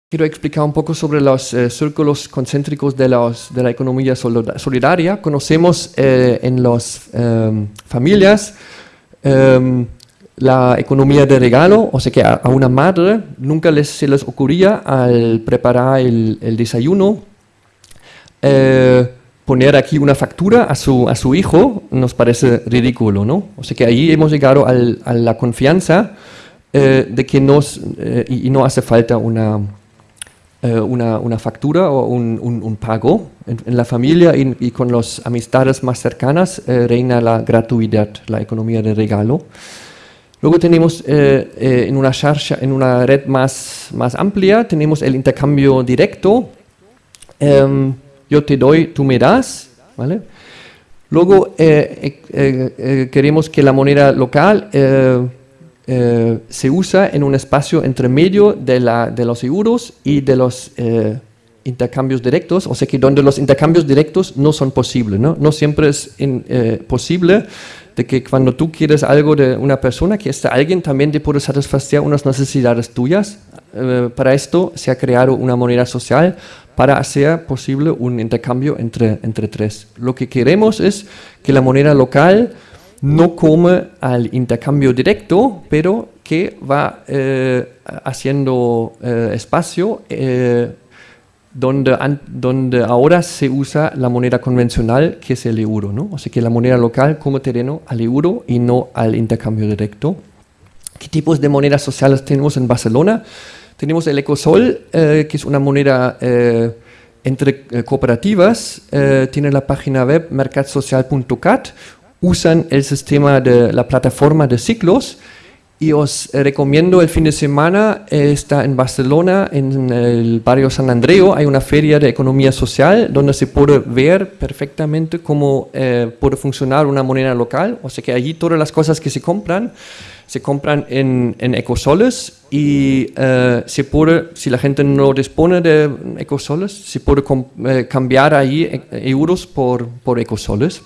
Quiero explicar un poco sobre los eh, círculos concéntricos de, los- de la economía solida- solidaria. Conocemos eh, en las em, familias em, la economía de regalo, o sea que a, una madre nunca les, se les ocurría al preparar el, desayuno eh, poner aquí una factura a su, hijo, nos parece ridículo, ¿no? O sea que ahí hemos llegado a la confianza de que nos, y no hace falta una, eh, una, una factura o un, un- un pago. En, en la familia y, y con las amistades más cercanas eh, reina la gratuidad, la economía de regalo. Luego tenemos eh, eh, en una xarxa, en una red más, más amplia, tenemos el intercambio directo. Em, yo te doy, tú me das, ¿vale? Luego eh, eh, queremos que la moneda local eh, se usa en un espacio entre medio de, la, de los euros y de los eh, intercambios directos, o sea que donde los intercambios directos no son posibles, ¿no? No siempre es in- eh, posible de que cuando tú quieres algo de una persona, que este alguien también te puede satisfacer unas necesidades tuyas. Eh, para esto se ha creado una moneda social para hacer posible un intercambio entre, entre tres. Lo que queremos es que la moneda local no come al intercambio directo, pero que va eh, haciendo eh, espacio eh, donde, donde ahora se usa la moneda convencional, que es el euro. ¿no? O que la moneda local come terreno al euro y no al intercambio directo. ¿Qué tipos de monedas sociales tenemos en Barcelona? Tenemos el Ecosol, que es una moneda entre cooperativas. tiene la página web mercadsocial.cat. Usan el sistema de la plataforma de ciclos. Y os recomiendo el fin de semana, eh, está en Barcelona, en el barrio San Andreu, hay una feria de economía social donde se puede ver perfectamente cómo eh, puede funcionar una moneda local. O sea que allí todas las cosas que se compran, se compran en, en ecosoles y eh, se puede, si la gente no dispone de ecosoles, se puede cambiar allí euros por, por ecosoles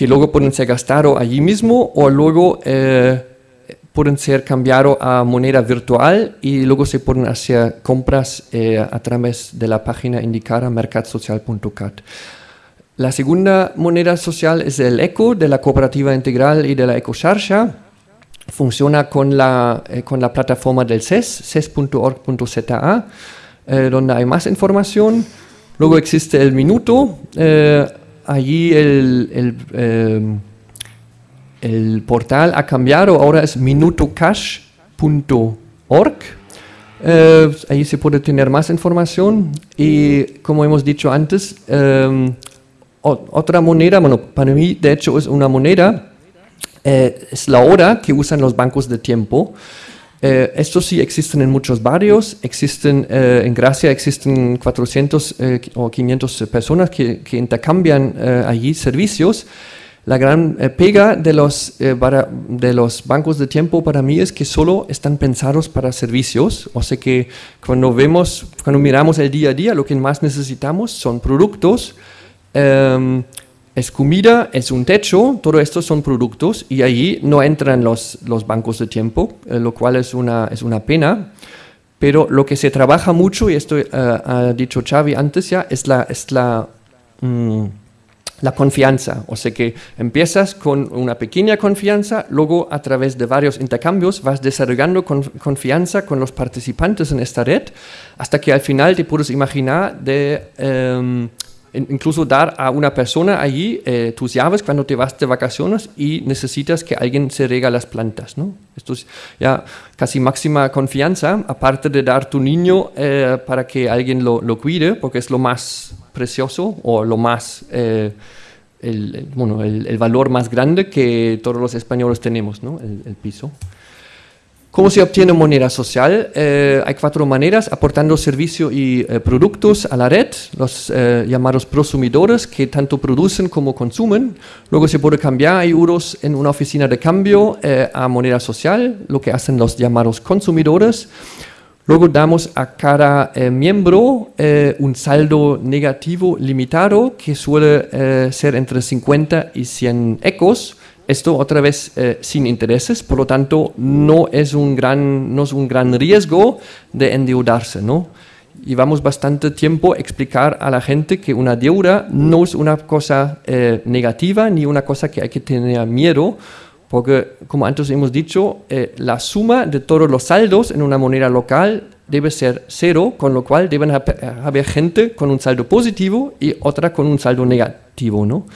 que luego pueden ser gastados allí mismo o luego eh, pueden ser cambiados a moneda virtual y luego se pueden hacer compras eh, a través de la página indicada mercadsocial.cat. La segunda moneda social es el ECO de la Cooperativa Integral y de la EcoCharcha. Funciona con la, eh, con la plataforma del CES, ces.org.za, eh, donde hay más información. Luego existe el Minuto. eh, allí el, el, eh, el portal ha cambiado, ahora es minutocash.org. Eh, ahí se puede tener más información y como hemos dicho antes, eh, otra moneda, bueno, para mí de hecho es una moneda, eh, es la hora que usan los bancos de tiempo. Eh, estos sí existen en muchos barrios, existen eh, en Gracia, existen 400 eh, o 500 personas que, que intercambian eh, allí servicios. La gran eh, pega de los, eh, para- de los bancos de tiempo para mí es que solo están pensados para servicios, o sea que cuando vemos, cuando miramos el día a día, lo que más necesitamos son productos, em, es comida, es un techo, todo esto son productos y allí no entran los, bancos de tiempo, eh, lo cual es una, pena. Pero lo que se trabaja mucho, y esto eh, ha dicho Xavi antes ya, es mm, la confianza. O sea que empiezas con una pequeña confianza, luego a través de varios intercambios vas desarrollando con- confianza con los participantes en esta red, hasta que al final te puedes imaginar de em, incluso dar a una persona allí eh, tus llaves cuando te vas de vacaciones y necesitas que alguien se rega las plantas. ¿no? Esto es ya casi máxima confianza, aparte de dar tu niño eh, para que alguien lo, lo, cuide, porque es lo más precioso o lo más... Eh, el, bueno, el, el, valor más grande que todos los españoles tenemos, ¿no? el, el piso. ¿Cómo se obtiene moneda social? Eh, hay cuatro maneras, aportando servicios y eh, productos a la red, los eh, llamados prosumidores, que tanto producen como consumen. Luego se puede cambiar euros en una oficina de cambio a moneda social, lo que hacen los llamados consumidores. Luego damos a cada miembro un saldo negativo limitado, que suele ser entre 50 y 100 ecos, esto otra vez eh, sin intereses, por lo tanto no es un gran, no es un gran riesgo de endeudarse. ¿no? Llevamos bastante tiempo explicar a la gente que una deuda no es una cosa eh, negativa ni una cosa que hay que tener miedo, porque como antes hemos dicho, eh, la suma de todos los saldos en una moneda local debe ser cero, con lo cual deben haber gente con un saldo positivo y otra con un saldo negativo. ¿no?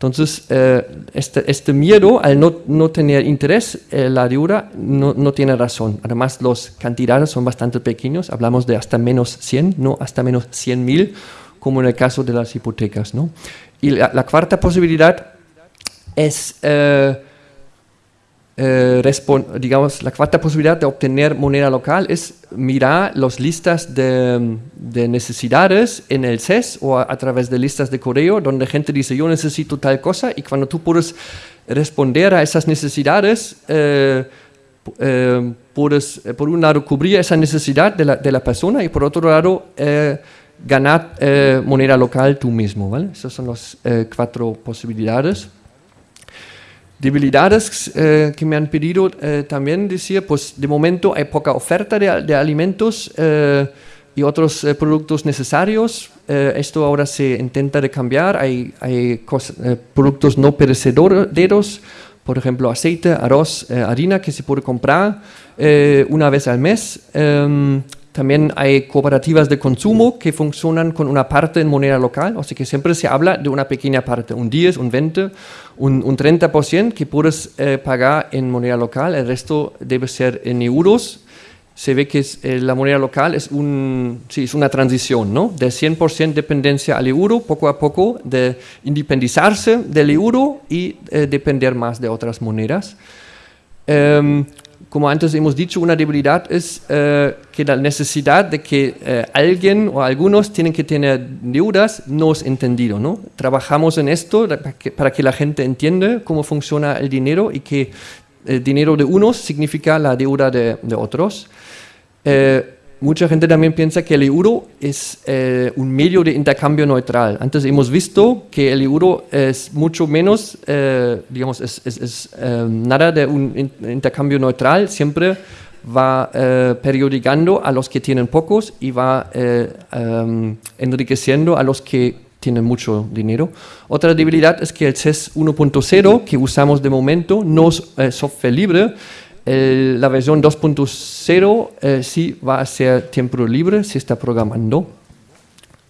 Entonces, eh, este, este, miedo al no, no tener interés, eh, la deuda no, no, tiene razón. Además, las cantidades son bastante pequeños, hablamos de hasta menos 100, no hasta menos 100 mil, como en el caso de las hipotecas. ¿no? Y la, la cuarta posibilidad es eh, eh, digamos, la cuarta posibilidad de obtener moneda local es mirar las listas de, necesidades en el CES o a, través de listas de correo donde gente dice yo necesito tal cosa y cuando tú puedes responder a esas necesidades, eh, eh, puedes por un lado cubrir esa necesidad de la, de la persona y por otro lado ganar moneda local tú mismo. ¿vale? Esas son las cuatro posibilidades. Debilidades eh, que me han pedido eh, también decir, pues de momento hay poca oferta de, de alimentos eh, y otros eh, productos necesarios. Eh, esto ahora se intenta de cambiar. Hay, hay eh, productos no perecederos, por ejemplo aceite, arroz, harina que se puede comprar una vez al mes. Em, también hay cooperativas de consumo que funcionan con una parte en moneda local, sea que siempre se habla de una pequeña parte, un 10, un 20, un, un 30% que puedes eh, pagar en moneda local, el resto debe ser en euros. Se ve que es, eh, la moneda local es, un, sí, es una transición, ¿no? De 100% dependencia al euro, poco a poco, de independizarse del euro y eh, depender más de otras monedas. Um, como antes hemos dicho, una debilidad es eh, que la necesidad de que eh, alguien o algunos tienen que tener deudas no es entendido. ¿no? Trabajamos en esto para que, la gente entienda cómo funciona el dinero y que el dinero de unos significa la deuda de, de otros. Eh, mucha gente también piensa que el euro es eh, un medio de intercambio neutral. Antes hemos visto que el euro es mucho menos, eh, digamos, es, eh, nada de un intercambio neutral, siempre va eh, periodicando a los que tienen pocos y va um, enriqueciendo a los que tienen mucho dinero. Otra debilidad es que el CES 1.0 que usamos de momento no es software libre, la versión 2.0 eh, sí va a ser tiempo libre, se está programando.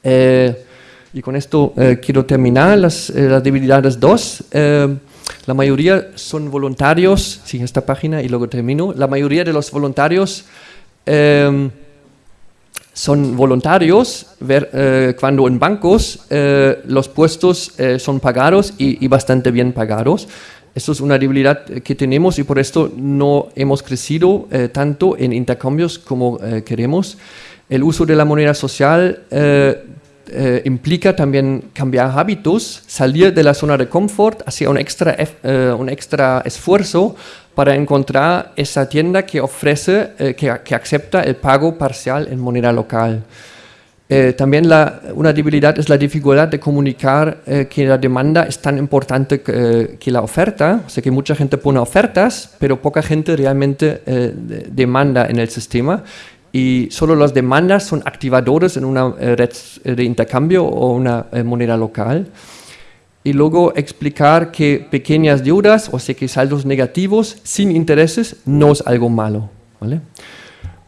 Eh, y con esto eh, quiero terminar las, las debilidades 2. la mayoría son voluntarios, sí, esta página y luego termino. La mayoría de los voluntarios son voluntarios ver, cuando en bancos los puestos son pagados y, y, bastante bien pagados. Esto es una debilidad que tenemos y por esto no hemos crecido eh, tanto en intercambios como eh, queremos. El uso de la moneda social eh, eh implica también cambiar hábitos, salir de la zona de confort, hacer un extra, eh, un extra esfuerzo para encontrar esa tienda que ofrece, que, que acepta el pago parcial en moneda local. Eh, también la, una debilidad es la dificultad de comunicar eh, que la demanda es tan importante que, eh, que, la oferta, o sea que mucha gente pone ofertas, pero poca gente realmente eh, de, demanda en el sistema y solo las demandas son activadores en una eh, red de intercambio o una moneda local. Y luego explicar que pequeñas deudas, o sea que saldos negativos sin intereses, no es algo malo. ¿vale?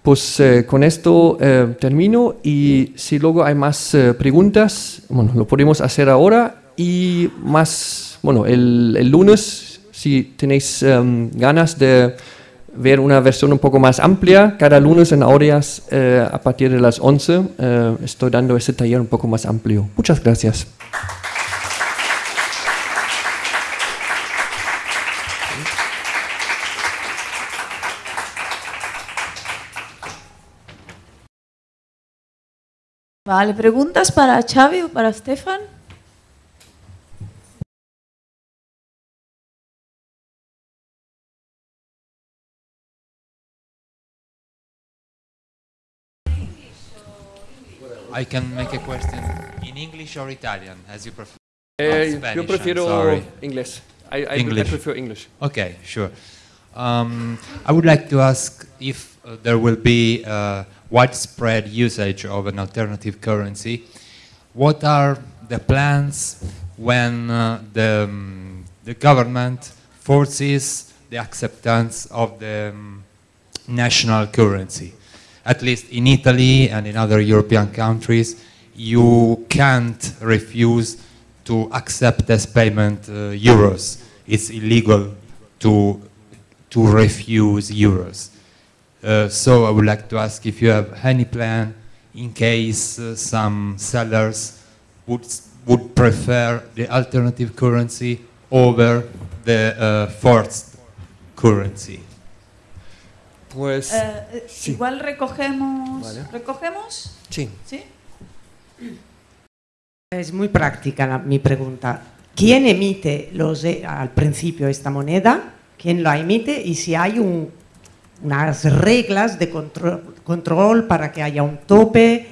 Pues eh, con esto eh, termino y si luego hay más eh, preguntas, bueno, lo podemos hacer ahora y más, bueno, el, el lunes, si tenéis em, ganas de ver una versión un poco más amplia, cada lunes en Aureas eh, a partir de las 11 eh, estoy dando ese taller un poco más amplio. Muchas gracias. Vale, ¿preguntas para Xavi o para Stefan? I can make a question in English or Italian, as you prefer. Eh, yo Spanish, prefiero inglés. I, I, I English. prefer English. Okay, sure. Um, I would like to ask if uh, there will be uh, widespread usage of an alternative currency. What are the plans when uh, the, um, the government forces the acceptance of the um, national currency? At least in Italy and in other European countries, you can't refuse to accept as payment uh, euros. It's illegal to, to refuse euros. Uh, so I would like to ask if you have any plan in case uh, some sellers would, would prefer the alternative currency over the uh, forced currency. Pues Eh, sí. Igual recogemos. Vale. ¿Recogemos? sí. ¿Sí? Es muy práctica la- mi pregunta. ¿Quién emite los, al principio esta moneda? ¿Quién la emite? Y si hay un- unas reglas de control, control para que haya un tope,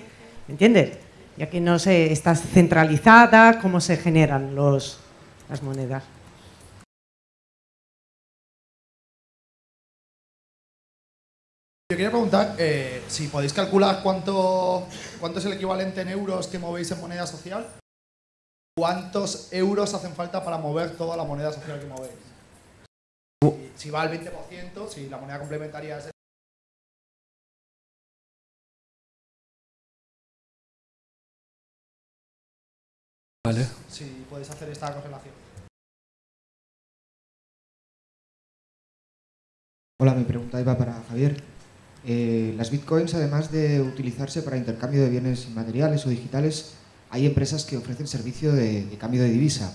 ¿me ¿entiendes? Ya que no se está centralizada, ¿cómo se generan los, las monedas? Yo quería preguntar eh, si podéis calcular cuánto, cuánto es el equivalente en euros que movéis en moneda social. ¿Cuántos euros hacen falta para mover toda la moneda social que movéis? Si, va al 20%, si la moneda complementaria es... Vale. Si podéis hacer esta correlación. Hola, mi pregunta iba para Javier. Eh, las bitcoins, además de utilizarse para intercambio de bienes inmateriales o digitales, hay empresas que ofrecen servicio de, de cambio de divisa.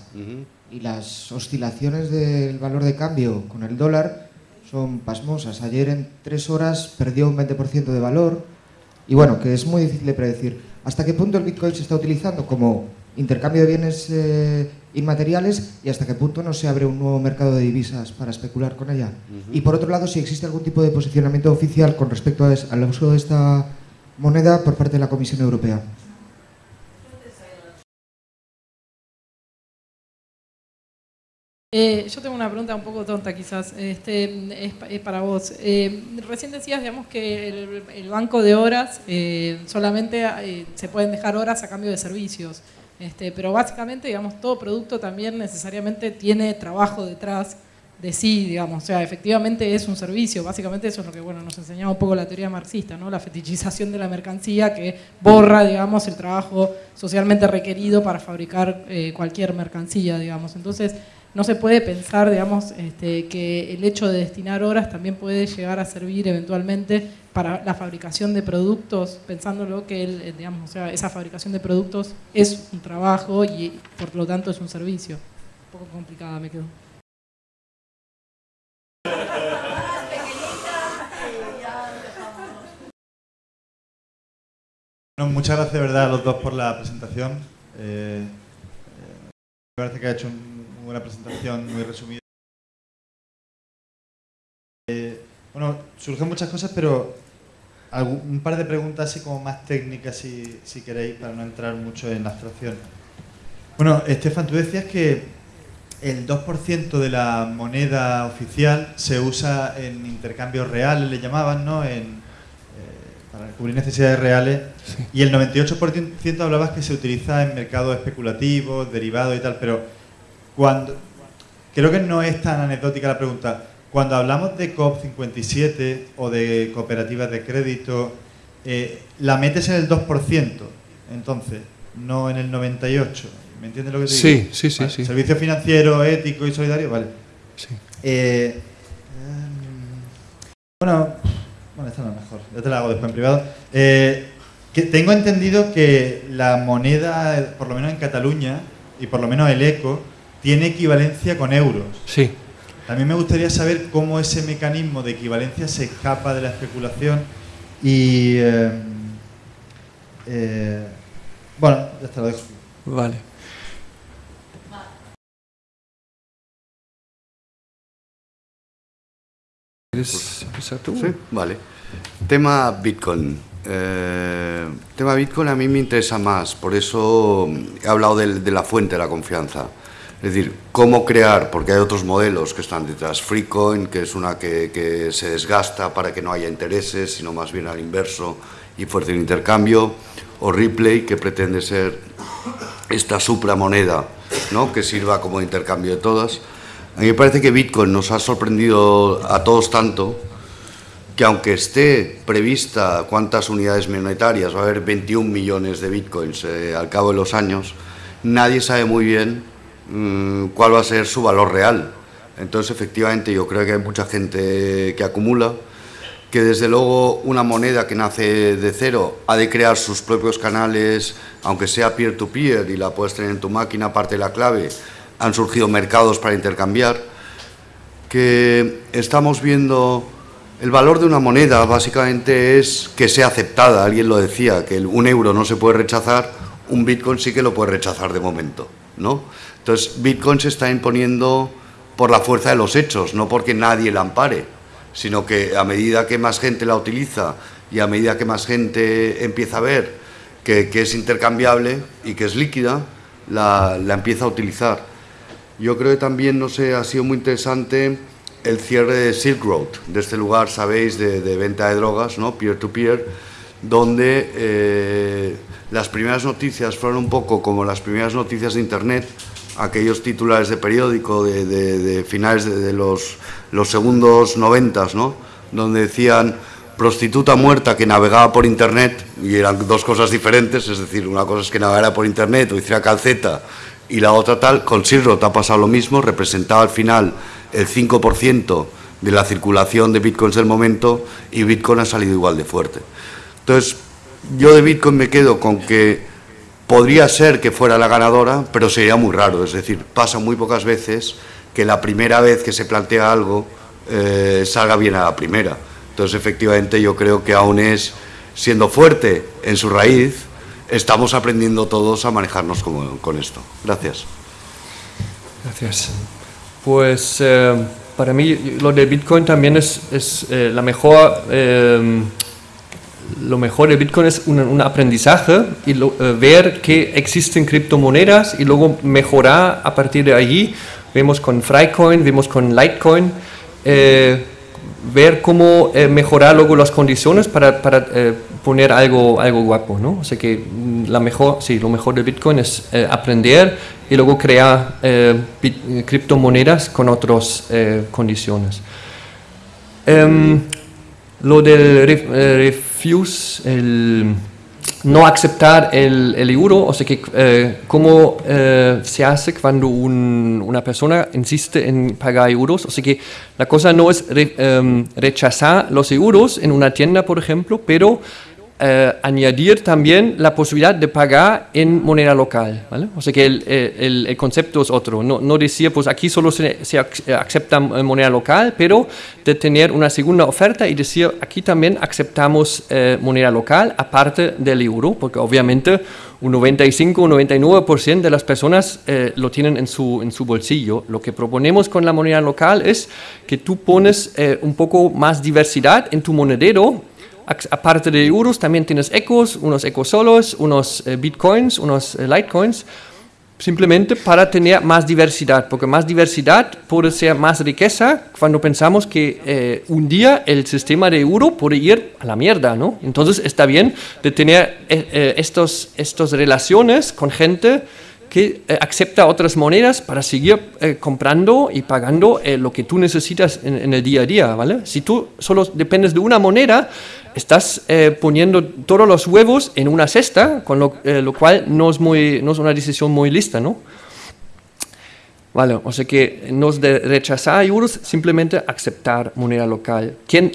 Y las oscilaciones del valor de cambio con el dólar son pasmosas. Ayer en tres horas perdió un 20% de valor. Y bueno, que es muy difícil de predecir. ¿Hasta qué punto el bitcoin se está utilizando como intercambio de bienes eh, inmateriales y hasta qué punto no se abre un nuevo mercado de divisas para especular con ella? Y por otro lado, si existe algún tipo de posicionamiento oficial con respecto a es- al uso de esta moneda por parte de la Comisión Europea. Eh, yo tengo una pregunta un poco tonta quizás, este, es, es para vos. Eh, recién decías, digamos, que el, el banco de horas eh, solamente eh, se pueden dejar horas a cambio de servicios, este, pero básicamente, digamos, todo producto también necesariamente tiene trabajo detrás de sí, digamos, o sea, efectivamente es un servicio, básicamente eso es lo que, bueno, nos enseñaba un poco la teoría marxista, ¿no? La fetichización de la mercancía que borra, digamos, el trabajo socialmente requerido para fabricar eh, cualquier mercancía, digamos. Entonces, no se puede pensar, digamos, este, que el hecho de destinar horas también puede llegar a servir eventualmente para la fabricación de productos, pensándolo que el, eh, digamos, o sea, esa fabricación de productos es un trabajo y por lo tanto es un servicio. Un poco complicada me quedó. Bueno, muchas gracias de verdad a los dos por la presentación. Eh, eh, me parece que ha hecho un- buena presentación, muy resumida. Eh, bueno, surgen muchas cosas, pero algún- un par de preguntas así como más técnicas si, si queréis, para no entrar mucho en la abstracción. Bueno, Estefan, tú decías que el 2% de la moneda oficial se usa en intercambios reales, le llamaban, ¿no? En, eh, para cubrir necesidades reales. Y el 98% hablabas que se utiliza en mercados especulativos, derivados y tal, pero cuando creo que no es tan anecdótica la pregunta. cuando hablamos de COP57 o de cooperativas de crédito, eh, la metes en el 2%, entonces, no en el 98%. ¿Me entiendes lo que te Sí, digo? sí, sí, Vale, sí. Servicio financiero, ético y solidario, vale. Sí. Eh, bueno, bueno, esta no es mejor. Ya te la hago después en privado. Eh, que tengo entendido que la moneda, por lo menos en Cataluña, y por lo menos el ECO, tiene equivalencia con euros. Sí. También me gustaría saber cómo ese mecanismo de equivalencia se escapa de la especulación y... eh, eh, bueno, ya te lo dejo. Vale. ¿Quieres empezar tú? Sí, vale. Tema Bitcoin. Eh, tema Bitcoin a mí me interesa más, por eso he hablado de, la fuente de la confianza. Es decir, cómo crear, porque hay otros modelos que están detrás. Freecoin, que es una que, que se desgasta para que no haya intereses, sino más bien al inverso y fuerza el intercambio. O Ripley, que pretende ser esta supramoneda, ¿no? que sirva como intercambio de todas. A mí me parece que Bitcoin nos ha sorprendido a todos tanto que aunque esté prevista cuántas unidades monetarias, va a haber 21 millones de bitcoins eh, al cabo de los años, nadie sabe muy bien cuál va a ser su valor real. Entonces, efectivamente, yo creo que hay mucha gente que acumula, que desde luego una moneda que nace de cero ha de crear sus propios canales, aunque sea peer-to-peer y la puedes tener en tu máquina, aparte de la clave, han surgido mercados para intercambiar, que estamos viendo el valor de una moneda básicamente es que sea aceptada, alguien lo decía, que un euro no se puede rechazar, un bitcoin sí que lo puede rechazar de momento, ¿no? Entonces, bitcoin se está imponiendo por la fuerza de los hechos, no porque nadie la ampare, sino que a medida que más gente la utiliza y a medida que más gente empieza a ver que, es intercambiable y que es líquida, la, empieza a utilizar. Yo creo que también, no sé, ha sido muy interesante el cierre de Silk Road, de este lugar, sabéis, de, de venta de drogas, ¿no? Peer-to-peer, donde eh, las primeras noticias fueron un poco como las primeras noticias de Internet, aquellos titulares de periódico de, finales de, los, los segundos noventas, ¿no? Donde decían prostituta muerta que navegaba por Internet, y eran dos cosas diferentes, es decir, una cosa es que navegara por Internet o hiciera calceta, y la otra tal, con Silk Road ha pasado lo mismo, representaba al final el 5% de la circulación de bitcoins del momento y Bitcoin ha salido igual de fuerte. Entonces, yo de Bitcoin me quedo con que podría ser que fuera la ganadora, pero sería muy raro. Es decir, pasa muy pocas veces que la primera vez que se plantea algo eh, salga bien a la primera. Entonces, efectivamente, yo creo que aún es, siendo fuerte en su raíz, estamos aprendiendo todos a manejarnos con esto. Gracias. Gracias. Pues eh, para mí lo de Bitcoin también es, eh, la mejor, lo mejor de Bitcoin es un, un aprendizaje y eh, ver que existen criptomonedas y luego mejorar a partir de allí. Vemos con Freicoin, vemos con Litecoin, eh, ver cómo eh, mejorar luego las condiciones para, para, poner algo, algo guapo, ¿no? O sea que mm, la mejor, sí, lo mejor de Bitcoin es aprender y luego crear criptomonedas con otras condiciones. Em, lo del eh, refuse, el no aceptar el, el euro, o sea que eh, cómo eh, se hace cuando un- una persona insiste en pagar euros, o sea que la cosa no es em, rechazar los euros en una tienda, por ejemplo, pero eh, añadir también la posibilidad de pagar en moneda local, ¿vale? O sea que el, eh, el- el concepto es otro, no, no decir, pues aquí solo se, se ac- acepta eh, moneda local, pero de tener una segunda oferta y decir, aquí también aceptamos eh, moneda local, aparte del euro, porque obviamente un 95 o 99% de las personas eh, lo tienen en su, en su bolsillo. Lo que proponemos con la moneda local es que tú pones eh, un poco más diversidad en tu monedero, Aparte de euros, también tienes ecos, unos ecos solos, unos eh, bitcoins, unos eh, litecoins, simplemente para tener más diversidad, porque más diversidad puede ser más riqueza cuando pensamos que eh, un día el sistema de euro puede ir a la mierda, ¿no? Entonces está bien de tener eh, estos, estas relaciones con gente que acepta otras monedas para seguir comprando y pagando lo que tú necesitas en, en el día a día, ¿vale? Si tú solo dependes de una moneda, estás eh, poniendo todos los huevos en una cesta, con lo, eh, lo cual no es, muy, no es una decisión muy lista, ¿no? Vale, o sea que no es de rechazar euros, simplemente aceptar moneda local. ¿Quién,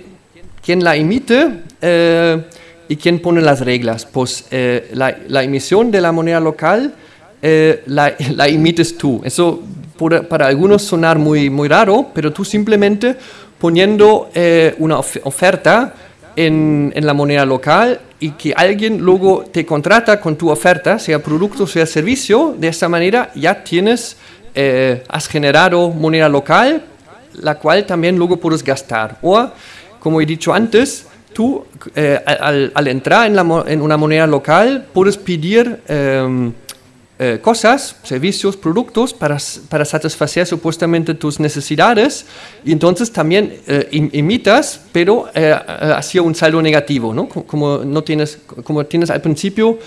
quién la emite eh, y quién pone las reglas? Pues eh, la, la emisión de la moneda local eh, la, la emites tú. Eso puede para algunos sonar muy, muy raro, pero tú simplemente poniendo eh, una of- oferta en, en la moneda local y que alguien luego te contrata con tu oferta, sea producto, sea servicio, de esa manera ya tienes, eh, has generado moneda local, la cual también luego puedes gastar. O, como he dicho antes, tú eh, al, al entrar en, la en una moneda local puedes pedir em, eh, cosas, servicios, productos para, para satisfacer supuestamente tus necesidades. Y entonces también eh, im- imitas, pero eh, eh, hacia un saldo negativo, ¿no? Co- Como, no tienes, como tienes al principio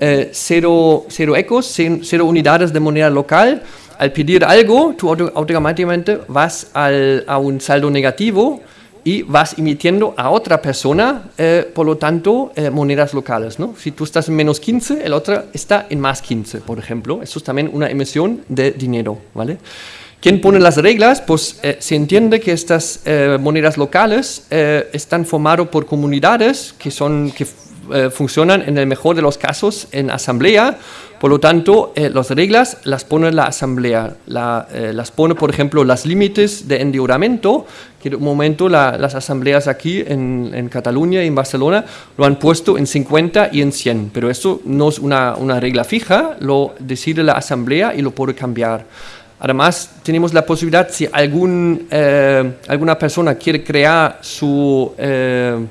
eh, cero, cero ecos, cero unidades de moneda local, al pedir algo, tú auto- automáticamente vas al- a un saldo negativo y vas emitiendo a otra persona, eh, por lo tanto, eh, monedas locales. ¿no? Si tú estás en menos 15, el otro está en más 15, por ejemplo. Eso es también una emisión de dinero. ¿vale? ¿Quién pone las reglas? Pues eh, se entiende que estas eh, monedas locales eh, están formadas por comunidades que, son, que eh, funcionan en el mejor de los casos en asamblea. Por lo tanto, eh, las reglas las pone la asamblea. La, eh, las pone, por ejemplo, los límites de endeudamiento, que de un momento la- las asambleas aquí en, en Cataluña y en Barcelona lo han puesto en 50 y en 100. Pero eso no es una, una regla fija, lo decide la asamblea y lo puede cambiar. Además, tenemos la posibilidad, si algún, eh, alguna persona quiere crear su, eh,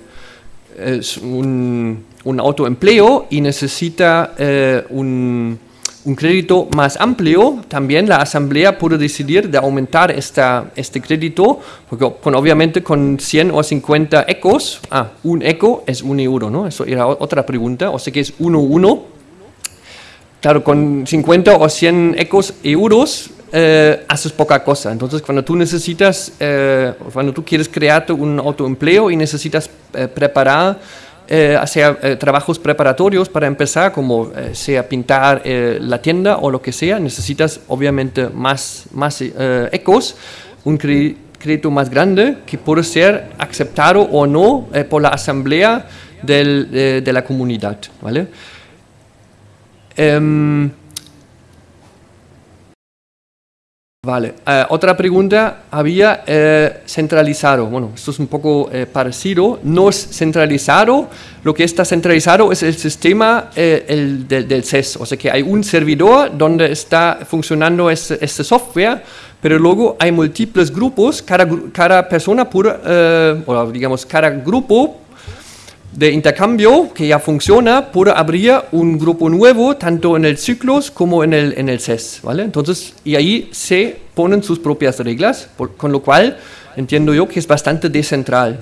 es un, un autoempleo y necesita eh, un, un crédito más amplio, también la asamblea puede decidir de aumentar esta, este crédito, porque con, obviamente con 100 o 50 ecos, ah, un eco es un euro, ¿no? Eso era otra pregunta, o sea que es 1, 1. Claro, con 50 o 100 ecos euros eh, haces poca cosa. Entonces, cuando tú necesitas, eh, cuando tú quieres crearte un autoempleo y necesitas preparar, eh, hacer eh, trabajos preparatorios para empezar, como eh, sea pintar eh, la tienda o lo que sea, necesitas obviamente más, más ecos, un crédito más grande que puede ser aceptado o no por la asamblea del- de, de la comunidad. ¿vale? Em, vale, eh, otra pregunta había eh, centralizado. Bueno, esto es un poco eh, parecido. No es centralizado. Lo que está centralizado es el sistema eh, el del, del CES. O sea que hay un servidor donde está funcionando este, este software, pero luego hay múltiples grupos. Cada, cada persona puede, eh, o digamos, cada grupo de intercambio que ya funciona, puede abrir un grupo nuevo tanto en el ciclos como en el, en el CES, ¿vale? Entonces, y ahí se ponen sus propias reglas, por- con lo cual entiendo yo que es bastante descentral.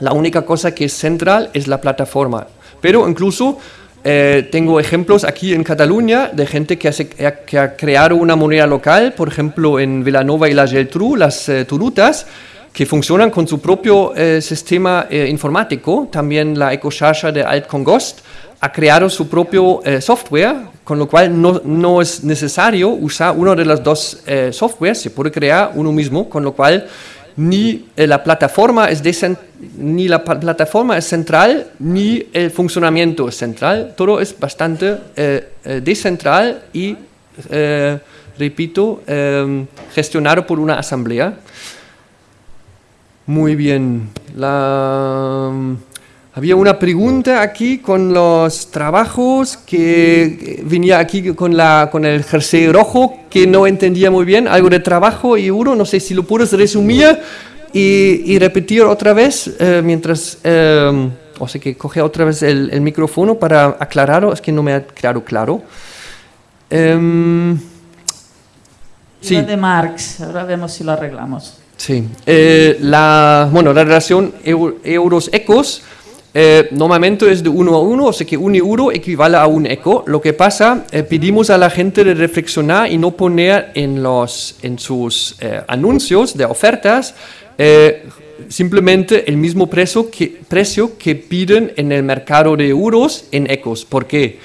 La única cosa que es central es la plataforma. Pero incluso eh, tengo ejemplos aquí en Cataluña de gente que, hace- que ha creado una moneda local, por ejemplo en Vilanova y la Geltrú, las eh, turutas, que funcionan con su propio eh, sistema eh, informático. También la EcoCharcha de Alt Congost ha creado su propio eh, software, con lo cual no, no es necesario usar uno de los dos eh, softwares, se puede crear uno mismo, con lo cual ni eh, la plataforma es ni la plataforma es central ni el funcionamiento es central todo es bastante eh, descentral y repito gestionado por una asamblea muy bien la había una pregunta aquí con los trabajos que venía aquí con, la, con el jersey rojo que no entendía muy bien, algo de trabajo y euro, no sé si lo puedes resumir y, y repetir otra vez eh, mientras, eh, o sea que coge otra vez el, el micrófono para aclararlo, es que no me ha quedado claro. Em, lo de Marx, ahora vemos si lo arreglamos. Sí, eh, la, bueno, la relación eu- euros-ecos eh, normalmente es de uno a uno, o sea que un euro equivale a un eco. Lo que pasa, eh, pedimos a la gente de reflexionar y no poner en, los, en sus eh, anuncios de ofertas simplemente el mismo precio que, precio que piden en el mercado de euros en ecos. ¿Por qué?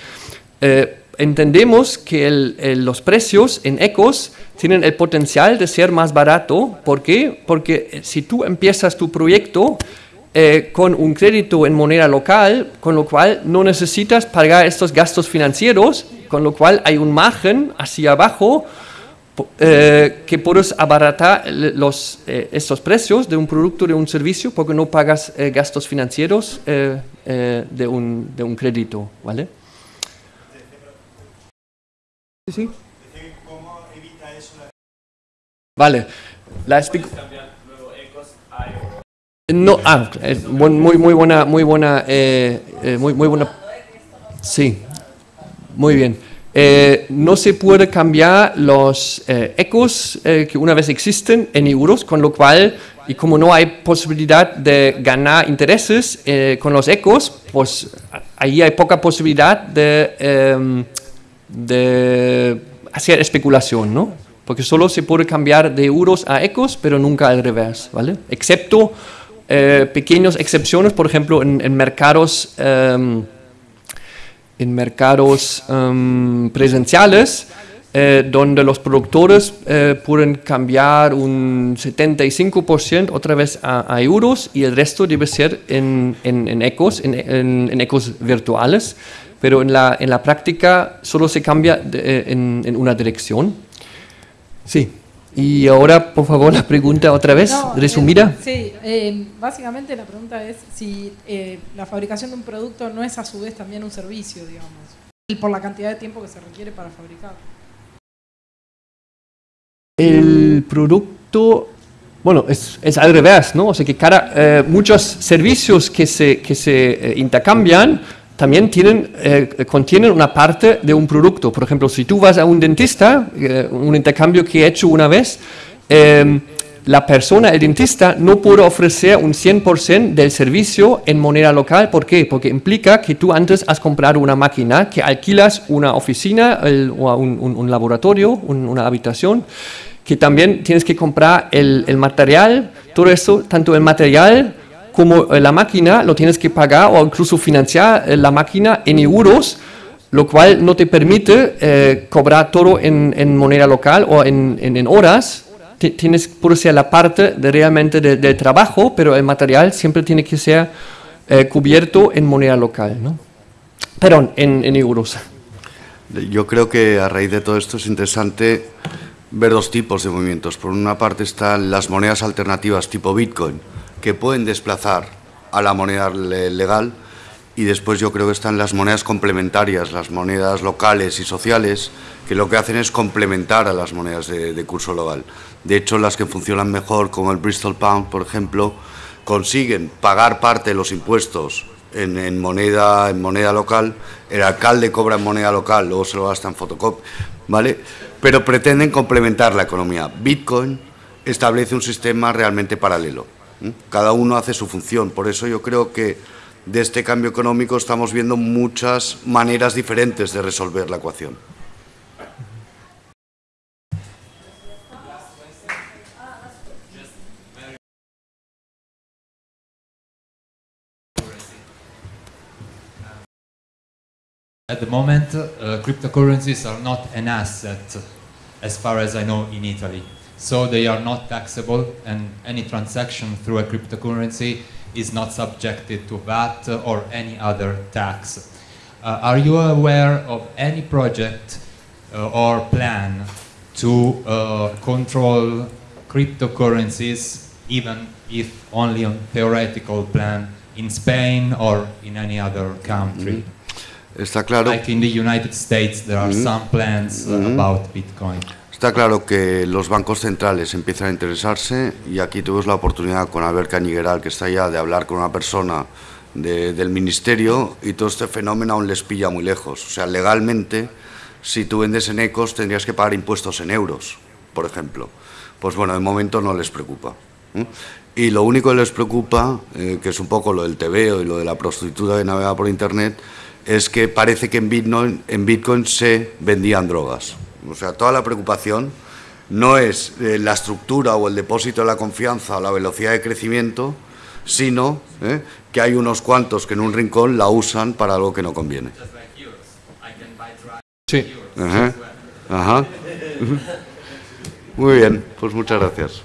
Entendemos que los precios en ecos tienen el potencial de ser más barato. ¿Por qué? Porque eh, si tú empiezas tu proyecto eh, con un crédito en moneda local, con lo cual no necesitas pagar estos gastos financieros, con lo cual hay un margen hacia abajo eh, que puedes abaratar los, estos precios de un producto, de un servicio, porque no pagas gastos financieros de, un, de un crédito, ¿vale? Sí, sí. Vale, la explico. No, ah, eh, muy, muy buena, muy buena, eh, eh, muy, muy buena. Sí, muy bien. Eh, no se puede cambiar los eh, ecos eh, que una vez existen en euros, con lo cual, y como no hay posibilidad de ganar intereses con los ecos, pues ahí hay poca posibilidad de, em, de hacer especulación, ¿no? Porque solo se puede cambiar de euros a ecos, pero nunca al revés, ¿vale? Excepto eh, pequeñas excepciones, por ejemplo, en, en mercados... em, en mercados em, presenciales, eh, donde los productores eh, pueden cambiar un 75% otra vez a, a euros y el resto debe ser en, en, en ecos, en, ecos virtuales, pero en la, en la práctica solo se cambia de- eh, en, en una dirección. Sí. Y ahora, por favor, la pregunta otra vez, No, resumida. eh, sí, eh, básicamente la pregunta es si eh, la fabricación de un producto no es a su vez también un servicio, digamos, y por la cantidad de tiempo que se requiere para fabricar. El producto, bueno, es, es al revés, ¿no? O sea que cada, eh, muchos servicios que se, que se eh, intercambian también tienen, eh, contienen una parte de un producto. Por ejemplo, si tú vas a un dentista, eh, un intercambio que he hecho una vez, eh, la persona, el dentista, no puede ofrecer un 100% del servicio en moneda local. ¿Por qué? Porque implica que tú antes has comprado una máquina, que alquilas una oficina el- o un, un- un laboratorio, un- una habitación, que también tienes que comprar el, el material, todo eso, tanto el material como eh, la máquina, lo tienes que pagar o incluso financiar eh, la máquina en euros, lo cual no te permite eh, cobrar todo en, en moneda local o en, en- en horas. Ti- Tienes por ser la parte de realmente de- del trabajo, pero el material siempre tiene que ser eh, cubierto en moneda local, ¿no? Perdón, en euros. Yo creo que a raíz de todo esto es interesante ver dos tipos de movimientos. Por una parte están las monedas alternativas tipo Bitcoin, que pueden desplazar a la moneda le- legal, y después yo creo que están las monedas complementarias, las monedas locales y sociales, que lo que hacen es complementar a las monedas de, curso legal. De hecho, las que funcionan mejor, como el Bristol Pound, por ejemplo, consiguen pagar parte de los impuestos en, moneda, en moneda local, el alcalde cobra en moneda local, luego se lo gasta en fotocopia, ¿vale? Pero pretenden complementar la economía. Bitcoin establece un sistema realmente paralelo. Cada uno hace su función. Por eso yo creo que de este cambio económico estamos viendo muchas maneras diferentes de resolver la ecuación. At the moment, uh, cryptocurrencies are not an asset, as far as I know, in Italy. So they are not taxable, and any transaction through a cryptocurrency is not subjected to VAT or any other tax. Uh, are you aware of any project uh, or plan to uh, control cryptocurrencies, even if only on theoretical plan, in Spain or in any other country? Está claro. Like in the United States, there are Mhm. some plans uh, Mhm. about Bitcoin. Está claro que los bancos centrales empiezan a interesarse y aquí tuvimos la oportunidad con Albert Cañigueral, que está allá, de hablar con una persona de- del ministerio y todo este fenómeno aún les pilla muy lejos. O sea, legalmente, si tú vendes en ecos, tendrías que pagar impuestos en euros, por ejemplo. Pues bueno, de momento no les preocupa. ¿eh? y lo único que les preocupa, eh, que es un poco lo del tebeo y lo de la prostituta que navega por Internet, es que parece que en Bitcoin se vendían drogas. O sea, toda la preocupación no es eh, la estructura o el depósito de la confianza o la velocidad de crecimiento, sino eh, que hay unos cuantos que en un rincón la usan para algo que no conviene. Sí. Ajá. Ajá. Muy bien, pues muchas gracias.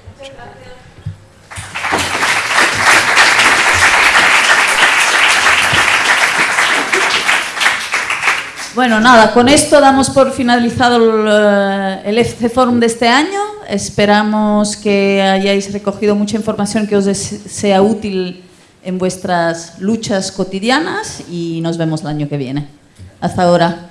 Bueno, nada, con esto damos por finalizado el, eh, el Forum de este año. Esperamos que hayáis recogido mucha información que os sea útil en vuestras luchas cotidianas y nos vemos el año que viene. Hasta ahora.